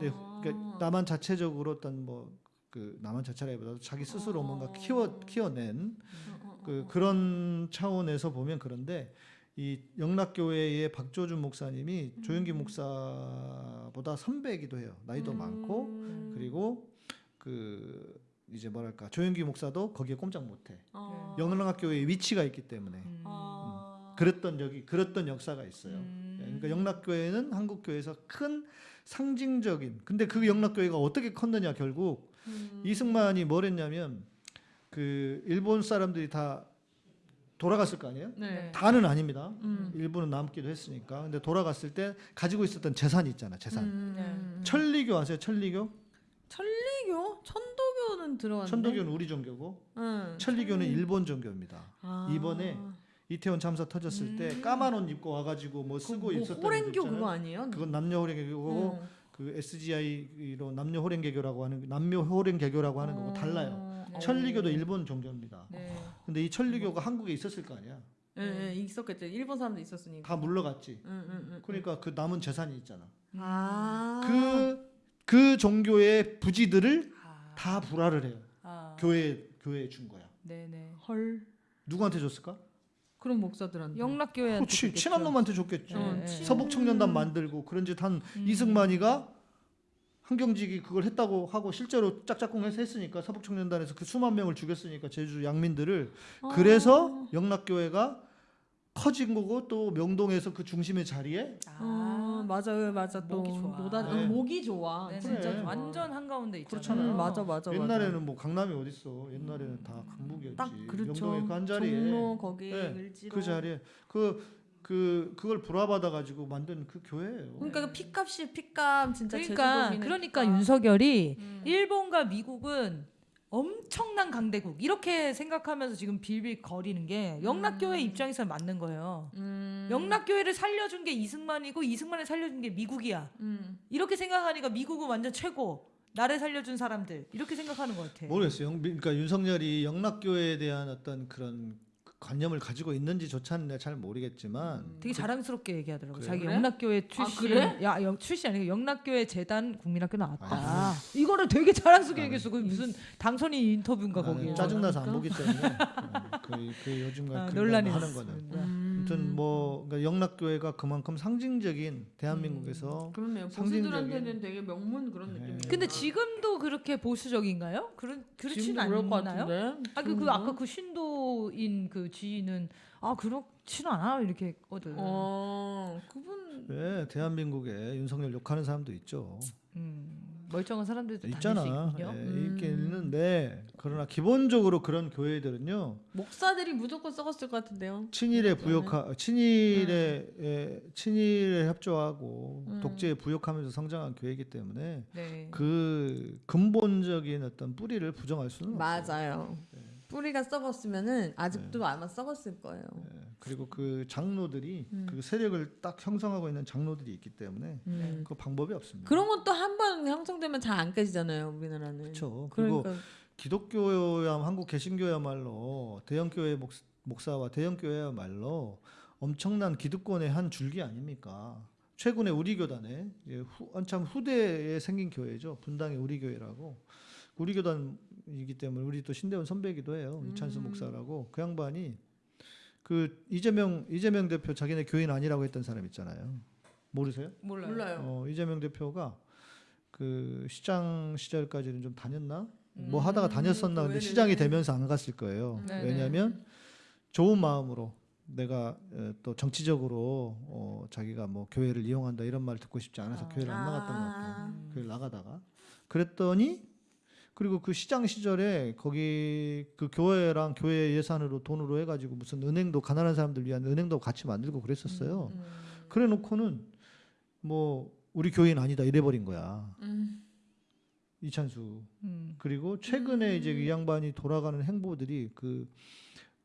네, 그러니까 나만 자체적으로 어떤 뭐 그 나만 자체라기보다도 자기 스스로 어. 뭔가 키워 키워낸 어, 그 그런 차원에서 보면 그런데 이 영락교회의 박조준 목사님이 조영기 목사보다 선배이기도 해요. 나이도 많고 음. 그리고 그 이제 뭐랄까 조영기 목사도 거기에 꼼짝 못해. 어. 영락교회의 위치가 있기 때문에 음. 어. 그랬던 적이 그랬던 역사가 있어요. 음. 그러니까 영락교회는 한국 교회에서 큰 상징적인 근데 그 영락교회가 어떻게 컸느냐 결국 음. 이승만이 뭘 했냐면 그 일본 사람들이 다 돌아갔을 거 아니에요? 네. 다는 아닙니다. 음. 일부는 남기도 했으니까. 근데 돌아갔을 때 가지고 있었던 재산이 있잖아. 재산. 음. 천리교 아세요? 천리교? 천리교? 천도교는 들어갔는데. 천도교는 우리 종교고 응. 천리교는 일본 종교입니다. 아. 이번에 이태원 참사 터졌을 때 까만 옷 입고 와가지고 뭐 쓰고 뭐 있었던 호랭교. 그거 아니에요? 그건 남녀 호랭개교고 응. 그 SGI로 남녀 호랭개교라고 하는 남녀 호랭개교라고 하는 거고 달라요. 어. 천리교도 일본 종교입니다. 네. 근데 이 천리교가 한국에 있었을 거 아니야. 예, 예, 있었겠죠. 일본 사람도 있었으니까. 다 물러갔지. 응, 응, 응. 그러니까 그 남은 재산이 있잖아. 아. 그 그 종교의 부지들을 아. 다 불화를 해요. 아. 교회 교회에 준 거야. 네네. 헐. 누구한테 줬을까? 그런 목사들한테. 영락교회한테 그렇지. 친한 놈한테 줬겠죠. 네, 어, 네. 친- 서북 청년단 만들고 그런 짓한 음. 이승만이가 한경직이 그걸 했다고 하고 실제로 짝짝꿍해서 했으니까 서북 청년단에서 그 수만 명을 죽였으니까 제주 양민들을 아. 그래서 영락교회가 커진 거고 또 명동에서 그 중심의 자리에 아, 맞아요, 맞아. 또 목이 좋아. 노다, 네. 응, 목이 좋아. 네, 진짜 그래. 완전 한가운데 있잖아요. 그렇잖아요. 음, 맞아, 맞아. 옛날에는 뭐 강남이 어딨어 옛날에는 다 강북이었지 딱 그렇죠. 명동의 그 한 자리에 종로 거기 네, 을지로. 그 자리에 그 그 그걸 불화받아 가지고 만든 그 교회예요. 그러니까 그 피값이 피값 진짜 그러니까 그러니까. 윤석열이 음. 일본과 미국은 엄청난 강대국 이렇게 생각하면서 지금 빌빌 거리는 게 영락교회 입장에서 맞는 거예요. 음. 영락교회를 살려준 게 이승만이고 이승만을 살려준 게 미국이야. 음. 이렇게 생각하니까 미국은 완전 최고. 나를 살려준 사람들 이렇게 생각하는 것 같아. 모르겠어요. 영- 그러니까 윤석열이 영락교회에 대한 어떤 그런 관념을 가지고 있는지조차는 내가 잘 모르겠지만 되게 자랑스럽게 얘기하더라고. 그래요? 자기 그래? 영락교회 출신. 그래? 야, 영, 출신 아니고 영락교회 재단 국민학교 나왔다. 아, 이거를 되게 자랑스럽게 나는- 얘기했어. 그 무슨 당선인 인터뷰인가 거기에. 짜증나서 안 보기 때문에 *laughs* 어, 그, 그 요즘 아, 같은 논란이 거 하는. 거는 음. 아무튼 뭐 그러니까 영락교회가 그만큼 상징적인 대한민국에서 그렇네요. 상징적인- 보수들한테는 되게 명문 그런 네. 느낌이에요. 근데 지금도 그렇게 보수적인가요? 그런 것 않나요? 같은데. 아, 그, 그 아까 그 신도 인 그 지인은 아 그렇진 않아 이렇게 했거든. 어 그분 왜 대한민국에 윤석열 욕하는 사람도 있죠. 음, 멀쩡한 사람들도 있잖아. 예, 있긴 음. 있는데 그러나 기본적으로 그런 교회들은요 목사들이 무조건 썩었을 것 같은데요. 친일에 부역하 친일에 에, 친일에 협조하고 음. 독재에 부역하면서 성장한 교회이기 때문에 네. 그 근본적인 어떤 뿌리를 부정할 수는 없어요. 맞아요. 뿌리가 썩었으면은 아직도 아마 썩었을 거예요. 예, 그리고 그 장로들이 음. 그 세력을 딱 형성하고 있는 장로들이 있기 때문에 음. 그 방법이 없습니다. 그런 것도 한 번 형성되면 잘 안 깨지잖아요, 우리나라는. 그렇죠. 그리고 그러니까 기독교야 한국 개신교야말로 대형 교회 목, 목사와 대형 교회야말로 엄청난 기득권의 한 줄기 아닙니까? 최근에 우리 교단에 이제 후, 한참 후대에 생긴 교회죠. 분당의 우리 교회라고 우리 교단 이기 때문에 우리 또 신대원 선배이기도 해요. 이찬수 음. 목사라고 그 양반이 그 이재명 이재명 대표 자기네 교인 아니라고 했던 사람 있잖아요. 모르세요? 몰라요. 몰라요. 어, 이재명 대표가 그 시장 시절까지는 좀 다녔나? 뭐 음, 하다가 다녔었나? 근데. 시장이 되면서 안 갔을 거예요. 네네. 왜냐하면 좋은 마음으로 내가 어, 또 정치적으로 어, 자기가 뭐 교회를 이용한다 이런 말 듣고 싶지 않아서 아. 교회를 안 나갔던 것 같아요. 아. 교회 나가다가 그랬더니 그리고 그 시장 시절에 거기 그 교회랑 교회 예산으로 돈으로 해가지고 무슨 은행도 가난한 사람들 위한 은행도 같이 만들고 그랬었어요. 음. 그래 놓고는 뭐 우리 교인 아니다 이래버린 거야 음. 이찬수. 음. 그리고 최근에 이제 이 양반이 돌아가는 행보들이 그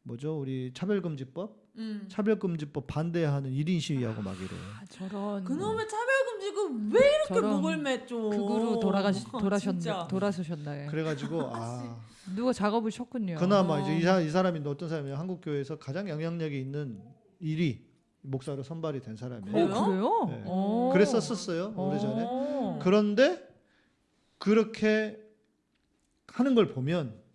뭐죠 우리 차별금지법 음. 차별금지법 반대하는 1인 시위하고 막 이래. 아, 저런 그놈의 차별금지가 왜 이렇게 저런 목을 맺죠? 극으로 돌아가시 아, 돌아셨나. 돌아서셨나요? 그래가지고 아 *laughs* 누가 작업을 셨군요. 그나마 이제 이, 사, 이 사람이 어떤 사람이 한국 교회에서 가장 영향력이 있는 1위 목사로 선발이 된 사람이에요. 어, 그래요? 네. 어. 그랬었었어요 오래전에. 어. 그런데 그렇게 하는 걸 보면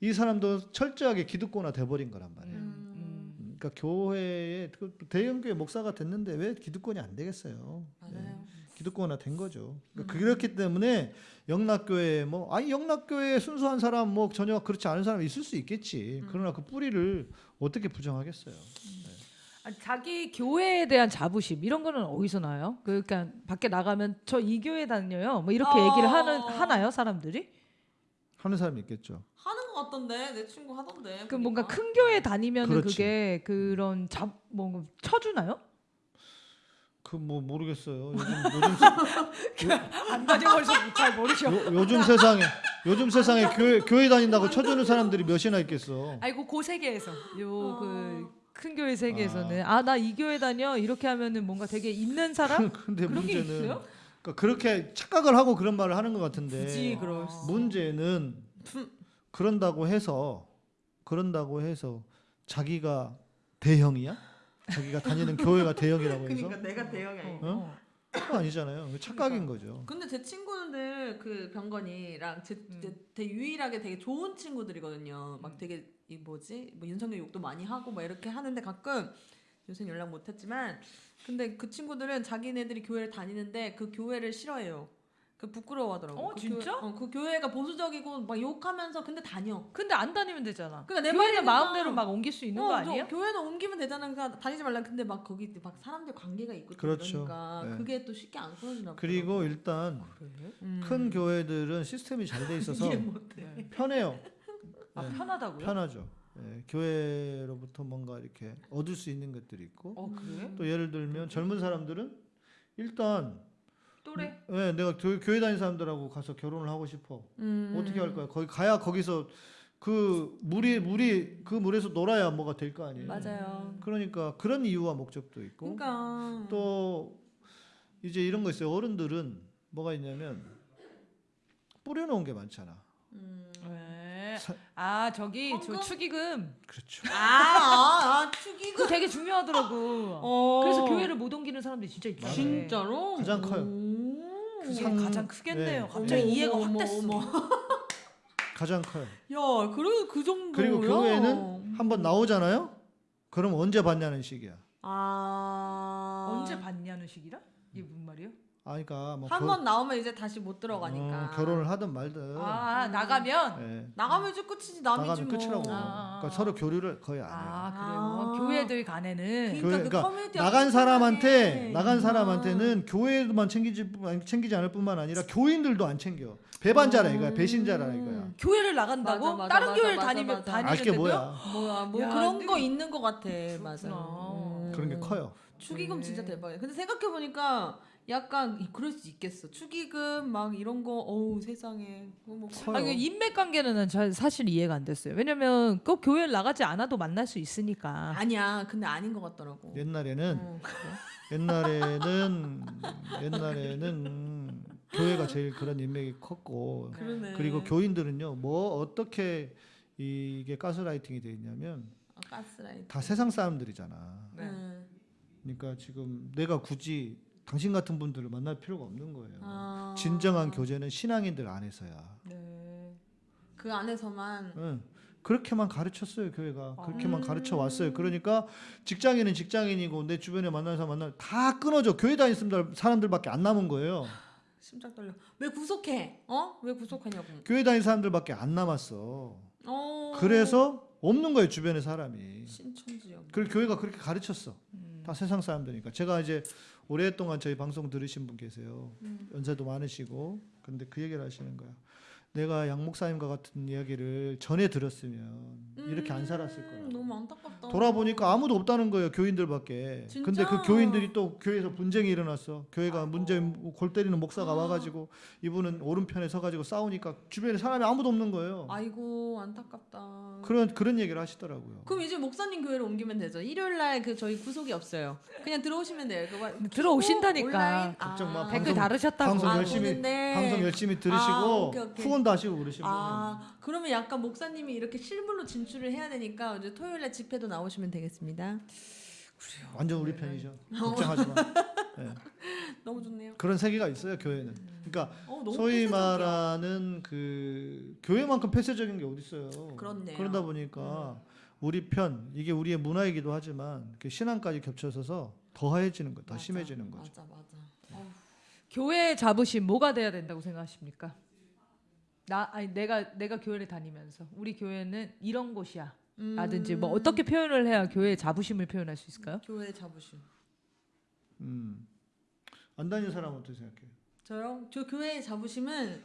이 사람도 철저하게 기득권화 돼버린 거란 말이에요. 음. 그러니까 교회에 그 대형 교회 목사가 됐는데 왜 기득권이 안 되겠어요? 맞아요. 기득권화 된 거죠. 그러니까 음. 그렇기 때문에 영락교회 뭐 아니 영락교회 순수한 사람 뭐 전혀 그렇지 않은 사람 있을 수 있겠지. 음. 그러나 그 뿌리를 어떻게 부정하겠어요? 아니, 자기 교회에 대한 자부심 이런 거는 어디서 나요? 그러니까 밖에 나가면 저 이 교회 다녀요. 뭐 이렇게 어. 얘기를 하는 하나요 사람들이? 하는 사람이 있겠죠. 하는 것 같던데 내 친구 하던데. 그 뭔가 보니까. 큰 교회 다니면 은 그렇지. 그게 그런 잡뭐 쳐주나요? 그 뭐 모르겠어요. 요즘 *laughs* 요즘 안 다녀버려서 잘 모르셔. 요, 요즘 세상에 요즘 세상에 교회 교회 다닌다고 쳐주는 사람들이 몇이나 있겠어. 아이고 그 세계에서 요그 어. 큰 교회 세계에서는 아 나 이 교회 다녀 이렇게 하면은 뭔가 되게 있는 사람 *laughs* 근데 그런 게 문제는 있어요? 그러니까 그렇게 착각을 하고 그런 말을 하는 것 같은데 굳이 그럴 수. 문제는 그런다고 해서 그런다고 해서 자기가 대형이야? 자기가 다니는 교회가 대형이라고 해서 그러니까 내가 대형이 아니. 어? 그거 아니잖아요. 착각인 거죠. 근데 제 친구들 그 병건이랑 제, 음. 제, 제 유일하게 되게 좋은 친구들이거든요. 막 되게 이 뭐지 뭐 윤석열 욕도 많이 하고 막 이렇게 하는데 가끔 요새 연락 못 했지만 근데 그 친구들은 자기네들이 교회를 다니는데 그 교회를 싫어해요. 그 부끄러워하더라고. 어, 그 진짜? 교회, 어, 그 교회가 보수적이고 막 욕하면서 근데 다녀. 근데 안 다니면 되잖아. 그러니까 내 말이니까. 마음대로 막 옮길 수 있는 어, 거저 아니에요? 교회는 옮기면 되잖아. 그러니까 다니지 말라. 근데 막 거기 막 사람들 관계가 있고 또 그렇죠. 그러니까 네. 그게 또 쉽게 안 끊어지나 보더라고. 그리고 일단 음. 큰 교회들은 시스템이 잘 돼 *laughs* 있어서 못해. 편해요. 아 네. 편하다고요? 편하죠. 예, 교회로부터 뭔가 이렇게 얻을 수 있는 것들이 있고 어 그래? 또 예를 들면 젊은 사람들은 일단 또래? 예, 내가 교, 교회 다니는 사람들하고 가서 결혼을 하고 싶어. 음. 어떻게 할 거야? 거기 가야 거기서 그 물이 물이 그 물에서 놀아야 뭐가 될 거 아니에요. 맞아요. 그러니까 그런 이유와 목적도 있고 그러니까 또 이제 이런 거 있어요. 어른들은 뭐가 있냐면 뿌려놓은 게 많잖아. 음. 네. 사- 아 저기 저 헌금? 축의금 그렇죠. 아, 아, 아 축의금. 그거 되게 중요하더라고. 어. 그래서 교회를 못 옮기는 사람들이 진짜 있다. 진짜로 가장 커요. 오. 그게 상- 가장 크겠네요. 네. 갑자기 어머, 이해가 어머, 확 됐어. 어머. *laughs* 가장 커요. 야, 그래도 그 정도야. 그리고 교회는 한 번 나오잖아요. 그럼 언제 받냐는 식이야. 아 언제 받냐는 식이라? 이게 무슨 말이에요? 아, 그러니까 뭐한 번 나오면 이제 다시 못 들어가니까. 어, 결혼을 하든 말든 아 나가면 예, 나가면 이제 끝이지 남이지 나가면 뭐. 끝이라고. 아. 그러니까 서로 교류를 거의 안 해요. 아 그래요. 아. 교회들 간에는 그러니까 교회, 그 그러니까 나간 사람한테 비슷하네. 나간 아. 사람한테는 교회만 챙기지 챙기지 않을 뿐만 아니라 교인들도 안 챙겨. 배반자라 이거야. 배신자라 이거야. 교회를 나간다고 맞아, 맞아, 다른 맞아, 교회를 맞아, 다니면 맞아. 다니는데도요? 알게 뭐야. 뭐야 뭐 야, 그런 거 있는 것 같아 맞아 그렇구나. 그런 게 커요. 축의금 네. 진짜 대박이야 근데 생각해 보니까 약간 이- 그럴 수 있겠어 축의금 막 이런 거 어우 세상에 뭐. 아, 이거 인맥 관계는 잘- 사실 이해가 안 됐어요. 왜냐면 꼭 교회를 나가지 않아도 만날 수 있으니까. 아니야 근데 아닌 것 같더라고 옛날에는 어. *laughs* 옛날에는 옛날에는 교회가 제일 그런 인맥이 컸고 그러네 그리고 교인들은요 뭐 어떻게 이게 가스라이팅이 돼 있냐면 아, 가스라이팅 다 세상 사람들이잖아. 네. 음. 그러니까 지금 내가 굳이 당신 같은 분들을 만날 필요가 없는 거예요. 아. 진정한 교제는 신앙인들 안에서야. 네. 그 안에서만 응. 그렇게만 가르쳤어요 교회가 그렇게만 아. 가르쳐 왔어요. 그러니까 직장인은 직장인이고 내 주변에 만나는 사람 만나 다 끊어져 교회 다니는 사람들밖에 안 남은 거예요. *sighs* 심장 떨려. 왜 구속해? 어? 왜 구속하냐고. 교회 다니는 사람들밖에 안 남았어. 어. 그래서 없는 거예요 주변에 사람이. 신천지역. 그 교회가 그렇게 가르쳤어. 다 세상 사람들이니까. 제가 이제 오랫동안 저희 방송 들으신 분 계세요. 음. 연세도 많으시고. 근데 그 얘기를 하시는 거야. 내가 양 목사님과 같은 이야기를 전에 들었으면 이렇게 안 살았을 음, 거야. 너무 안타깝다. 돌아보니까 아무도 없다는 거예요 교인들밖에. 진짜? 근데 그 교인들이 또 교회에서 분쟁이 일어났어. 교회가 문제 골 때리는 목사가 아. 와가지고 이분은 오른편에 서가지고 싸우니까 주변에 사람이 아무도 없는 거예요. 아이고 안타깝다. 그런 그런 얘기를 하시더라고요. 그럼 이제 목사님 교회로 옮기면 되죠. 일요일 날 그 저희 구속이 없어요. 그냥 들어오시면 돼요. 그거 들어오신다니까. 온라인? 걱정 마. 아. 댓글 다르셨다고. 방송 아, 열심히. 방송 열심히 들으시고 아, 오 후원도 하시고 그러시면 아 그러면 약간 목사님이 이렇게 실물로 진출을 해야 되니까 이제 토요일에 집회도 나오시면 되겠습니다. 완전 우리 편이죠. 걱정하지 마. 네. *laughs* 너무 좋네요. 그런 세계가 있어요 교회는. 그러니까 어, 소위 폐쇄적이야. 말하는 그 교회만큼 폐쇄적인 게 어디 있어요. 그렇네요. 그러다 보니까 우리 편 이게 우리의 문화이기도 하지만 그 신앙까지 겹쳐서서 더해지는 거, 더 맞아, 심해지는 거죠. 맞아 맞아. 어. 교회 자부심 뭐가 돼야 된다고 생각하십니까? 나 아니 내가 내가 교회를 다니면서 우리 교회는 이런 곳이야. 라든지 뭐 어떻게 표현을 해야 교회의 자부심을 표현할 수 있을까요? 교회 자부심. 음. 안 다니는 사람은 어떻게 생각해요? 저요? 저 교회의 자부심은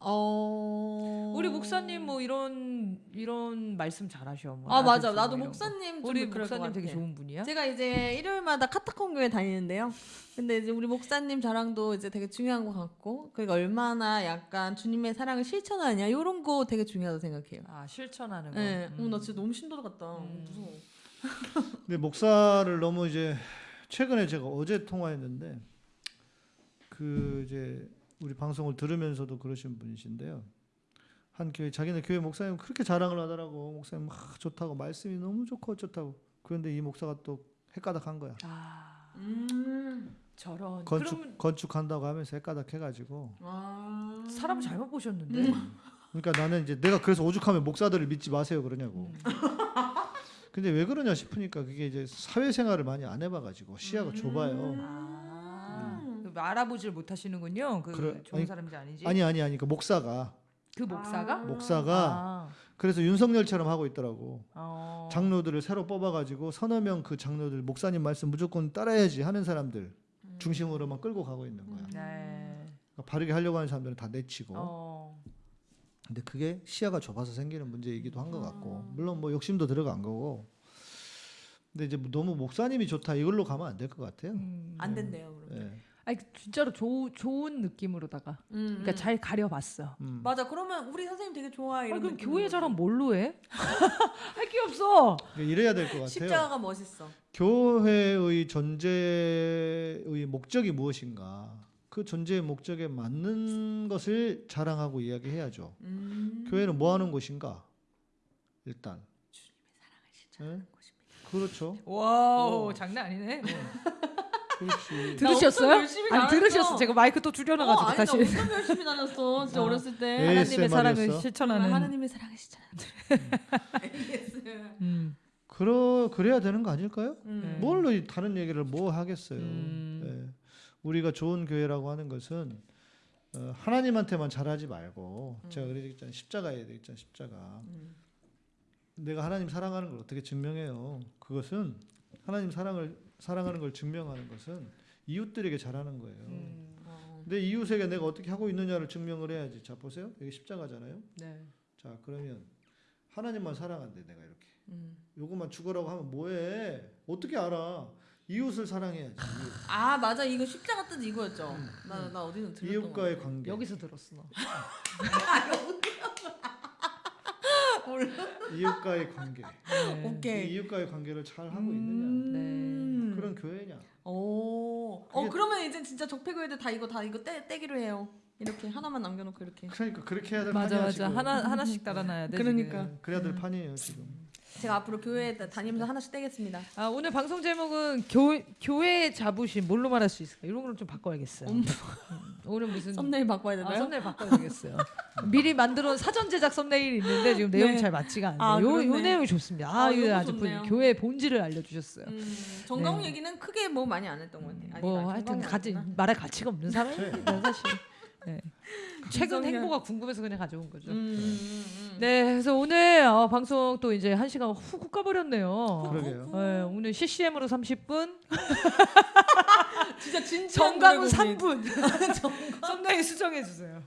어 우리 목사님 뭐 이런 이런 말씀 잘하셔. 뭐 아 맞아 나도. 목사님 좀 우리 목사님 되게. 좋은 분이야. 제가 이제 일요일마다 카타콤 교회 다니는데요. 근데 이제 우리 목사님 자랑도 이제 되게 중요한 것 같고, 그러니까 얼마나 약간 주님의 사랑을 실천하냐 이런 거 되게 중요하다고 생각해요. 아 실천하는 거. 네, 음. 어, 나 진짜 너무 신도도 같다. 음. 무서워. 근데 목사를 너무 이제 최근에 제가 어제 통화했는데 그 이제 우리 방송을 들으면서도 그러신 분이신데요. 한 교회 자기네 교회 목사님 그렇게 자랑을 하더라고. 목사님 막 좋다고 말씀이 너무 좋고 어쩌다고. 그런데 이 목사가 또 헷가닥한 거야. 아 음. 저런. 건축 그럼 건축한다고 하면서 헷가닥 해가지고. 아. 사람 잘못 보셨는데. 음. 그러니까 나는 이제 내가 그래서 오죽하면 목사들을 믿지 마세요 그러냐고. 근데 왜 그러냐 싶으니까 그게 이제 사회생활을 많이 안 해봐가지고 시야가 좁아요. 아, 그 알아보질 못하시는군요. 그 그래, 좋은 아니, 사람인지 아닌지. 아니 아니 아니 그 목사가 그 목사가? 목사가 아, 그래서 윤석열처럼 하고 있더라고. 어. 장로들을 새로 뽑아가지고 서너 명 그 장로들 목사님 말씀 무조건 따라야지 하는 사람들 중심으로만 끌고 가고 있는 거야. 네. 그러니까 바르게 하려고 하는 사람들은 다 내치고. 어. 근데 그게 시야가 좁아서 생기는 문제이기도 한것 같고 물론 뭐 욕심도 들어간 거고. 근데 이제 너무 목사님이 좋다 이걸로 가면 안 될 것 같아요. 음. 안 된대요. 그럼. 예. 아니 진짜로 조, 좋은 느낌으로다가. 음, 그러니까 음. 잘 가려봤어. 음. 맞아. 그러면 우리 선생님 되게 좋아. 아니 이런 그럼 느낌인 교회 거지. 자랑 뭘로 해? *laughs* 할 게 없어. 이래야 될 것 같아요. 십자가가 멋있어. 교회의 존재의 목적이 무엇인가? 그 존재의 목적에 맞는 것을 자랑하고 이야기해야죠. 음. 교회는 뭐 하는 곳인가? 일단. 예? 그렇죠. wow 어. 장난 아니네. 들으셨어요? 아니. 들으셨어. 제가 마이크 또 어, 줄여놔가지고 아니 나 다시 엄청 열심히 다녔어. 진짜 어. 어렸을 때. 에? 하나님의 사랑을 이었어? 실천하는. 하나님의 사랑을 실천하는. 음. 그러 그래야 되는 거 아닐까요? 음. 뭘로 이 다른 얘기를 뭐 하겠어요. 음. 예. 우리가 좋은 교회라고 하는 것은 어, 하나님한테만 잘하지 말고 제가 그랬잖아요. 십자가에 되겠잖아요. 십자가. 음. 내가 하나님 사랑하는 걸 어떻게 증명해요? 그것은 하나님 사랑을 사랑하는 걸 증명하는 것은 이웃들에게 잘하는 거예요. 음. 어. 내 이웃에게 내가 어떻게 하고 있느냐를 증명을 해야지. 자 보세요. 여기 십자가잖아요. 네. 자 그러면 하나님만 사랑한대 내가 이렇게. 음. 요것만 죽어라고 하면 뭐해? 어떻게 알아? 이웃을 사랑해야지. 아 맞아 이거 십자가 뜻 이거였죠. 나나 어디서 들었던 거. 이웃과의 관계. 여기서 들었어. *laughs* 너. 이웃과의 관계. 네. 이 오케이. 이웃과의 관계를 잘 하고 있느냐? 음. 그런 교회냐? 오. 어 그게- 그러면 이제 진짜 적폐교회들 다 이거 다 이거 떼 떼기로 해요. 이렇게 하나만 남겨놓고 이렇게. 그러니까 그렇게 해야 될 맞아 판이야 맞아 지금. 하나 하나씩 달아놔야 돼. *laughs* 그러니까. 지금. 그래야 될 판이에요 지금. 제가 앞으로 교회 다니면서 하나씩 떼겠습니다. 아, 오늘 방송 제목은 교, 교회 자부심 뭘로 말할 수 있을까? 이런 거를 좀 바꿔야겠어요. 음, 오늘 무슨 썸네일 바꿔야 아, 되나요? 썸네일 바꿔야 되겠어요. 미리 만들어 사전 제작 썸네일이 있는데 지금 내용이 네. 잘 맞지가 않네요. 아, 요, 요. 내용이 좋습니다. 아, 아, 이거 아주 좋네요. 교회 본질을 알려주셨어요. 음, 정강 네. 얘기는 크게 뭐 많이 안 했던 것 같아요. 뭐 하여튼 아니구나. 말할 가치가 없는 사람입니다 사실. 네. 최근. 행보가 궁금해서 그냥 가져온 거죠. 음, 음, 음. 네, 그래서 오늘 어, 방송 또 이제 한 시간 훅훅 가버렸네요. 그러게요. 네, 오늘 CCM으로 30분, *laughs* 진짜 진짜 정강훈 노래 3분. 썸네일 *laughs* 수정해 주세요.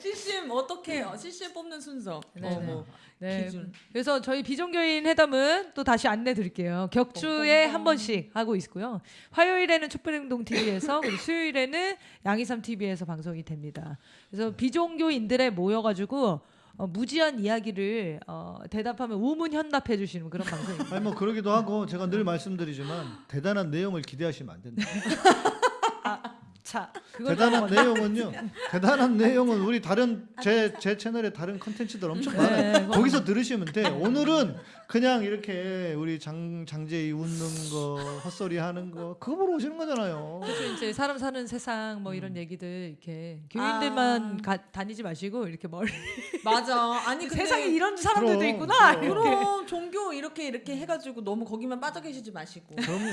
CCM 어떻게 해요? CCM 뽑는 순서. 네, 어, 네. 뭐 네. 기준. 그래서 저희 비종교인 회담은 또 다시 안내 드릴게요. 격주에 뻥뻥뻥. 한 번씩 하고 있고요. 화요일에는 촛불행동 TV에서 그리고 수요일에는 양이삼 TV에서 방송 이 됩니다. 그래서 비종교인들에 모여가지고 어, 무지한 이야기를 어, 대답하면 우문 현답해 주시는 그런 방송입니다. 아니 뭐 그러기도 하고 제가 늘 말씀드리지만 대단한 내용을 기대하시면 안 된다. 자, 그걸 대단한 내용은요. 대단한 내용은 우리 다른 제 제 채널에 다른 컨텐츠들 엄청 많아요. 네, 거기서 들으시면 돼. 오늘은 그냥 이렇게 우리 장 장재희 웃는 거 헛소리 하는 거 그거 보러 오시는 거잖아요. 그래서 이제 사람 사는 세상 뭐 음. 이런 얘기들 이렇게 교인들만 아. 가, 다니지 마시고 이렇게 멀리 *laughs* 맞아. 아니 근데 세상에 이런 사람들도 그럼, 있구나. 그럼. 그럼 종교 이렇게 이렇게 해가지고 너무 거기만 빠져 계시지 마시고. 그럼요.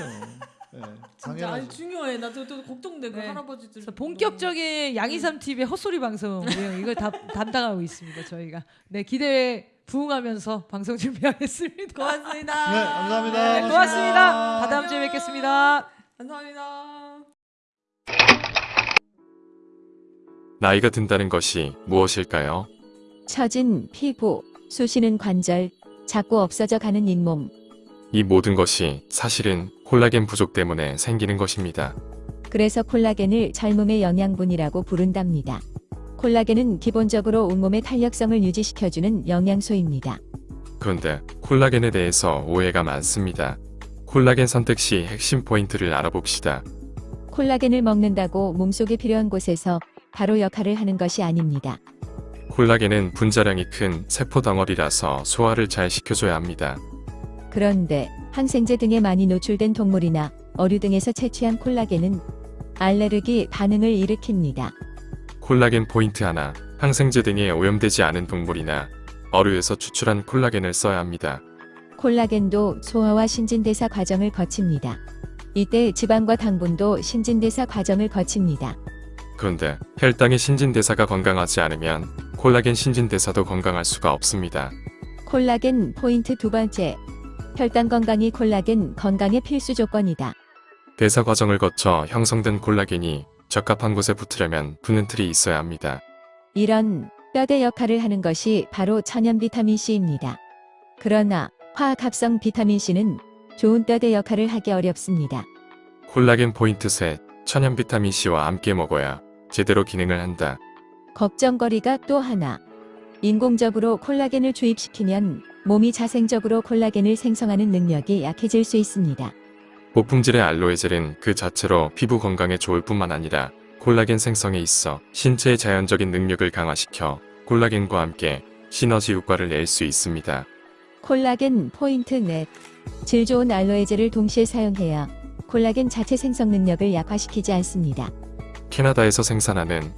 네, *laughs* 진짜 아니. 중요해. 나도 또 걱정돼 그 네. 할아버지들. 본격적인 양이삼 TV의 헛소리 방송 네, 이걸 다 *laughs* 담당하고 있습니다. 저희가 네 기대에 부응하면서 방송 준비하겠습니다. 고맙습니다. 네, 감사합니다. 네, 고맙습니다. 다 다음 주에 뵙겠습니다. 감사합니다. 나이가 든다는 것이 무엇일까요? 처진 피부, 쑤시는 관절, 자꾸 없어져 가는 잇몸. 이 모든 것이 사실은 콜라겐 부족 때문에 생기는 것입니다. 그래서 콜라겐을 젊음의 영양분이라고 부른답니다. 콜라겐은 기본적으로 온몸의 탄력성을 유지시켜주는 영양소입니다. 그런데 콜라겐에 대해서 오해가 많습니다. 콜라겐 선택 시 핵심 포인트를 알아봅시다. 콜라겐을 먹는다고 몸속에 필요한 곳에서 바로 역할을 하는 것이 아닙니다. 콜라겐은 분자량이 큰 세포 덩어리라서 소화를 잘 시켜줘야 합니다. 그런데 항생제 등에 많이 노출된 동물이나 어류 등에서 채취한 콜라겐은 알레르기 반응을 일으킵니다. 콜라겐 포인트 하나, 항생제 등에 오염되지 않은 동물이나 어류에서 추출한 콜라겐을 써야 합니다. 콜라겐도 소화와 신진대사 과정을 거칩니다. 이때 지방과 당분도 신진대사 과정을 거칩니다. 그런데 혈당의 신진대사가 건강하지 않으면 콜라겐 신진대사도 건강할 수가 없습니다. 콜라겐 포인트 두 번째. 혈당 건강이 콜라겐 건강의 필수 조건이다. 대사 과정을 거쳐 형성된 콜라겐이 적합한 곳에 붙으려면 붙는 틀이 있어야 합니다. 이런 뼈대 역할을 하는 것이 바로 천연 비타민 C입니다. 그러나 화학합성 비타민 C는 좋은 뼈대 역할을 하기 어렵습니다. 콜라겐 포인트 셋, 천연 비타민 C와 함께 먹어야 제대로 기능을 한다. 걱정거리가 또 하나. 인공적으로 콜라겐을 주입시키면 몸이 자생적으로 콜라겐을 생성하는 능력이 약해질 수 있습니다. 고품질의 알로에 젤은 그 자체로 피부 건강에 좋을 뿐만 아니라 콜라겐 생성에 있어 신체의 자연적인 능력을 강화시켜 콜라겐과 함께 시너지 효과를 낼 수 있습니다. 콜라겐 포인트 넷. 질 좋은 알로에젤을 동시에 사용해야 콜라겐 자체 생성 능력을 약화시키지 않습니다. 캐나다에서 생산하는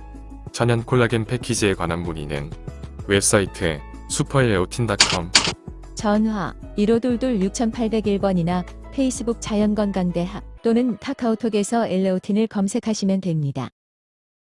천연 콜라겐 패키지에 관한 문의는 웹사이트 슈퍼엘레오틴.com 전화 1522 6801번이나 페이스북 자연건강대학 또는 카카오톡에서 엘레오틴을 검색하시면 됩니다.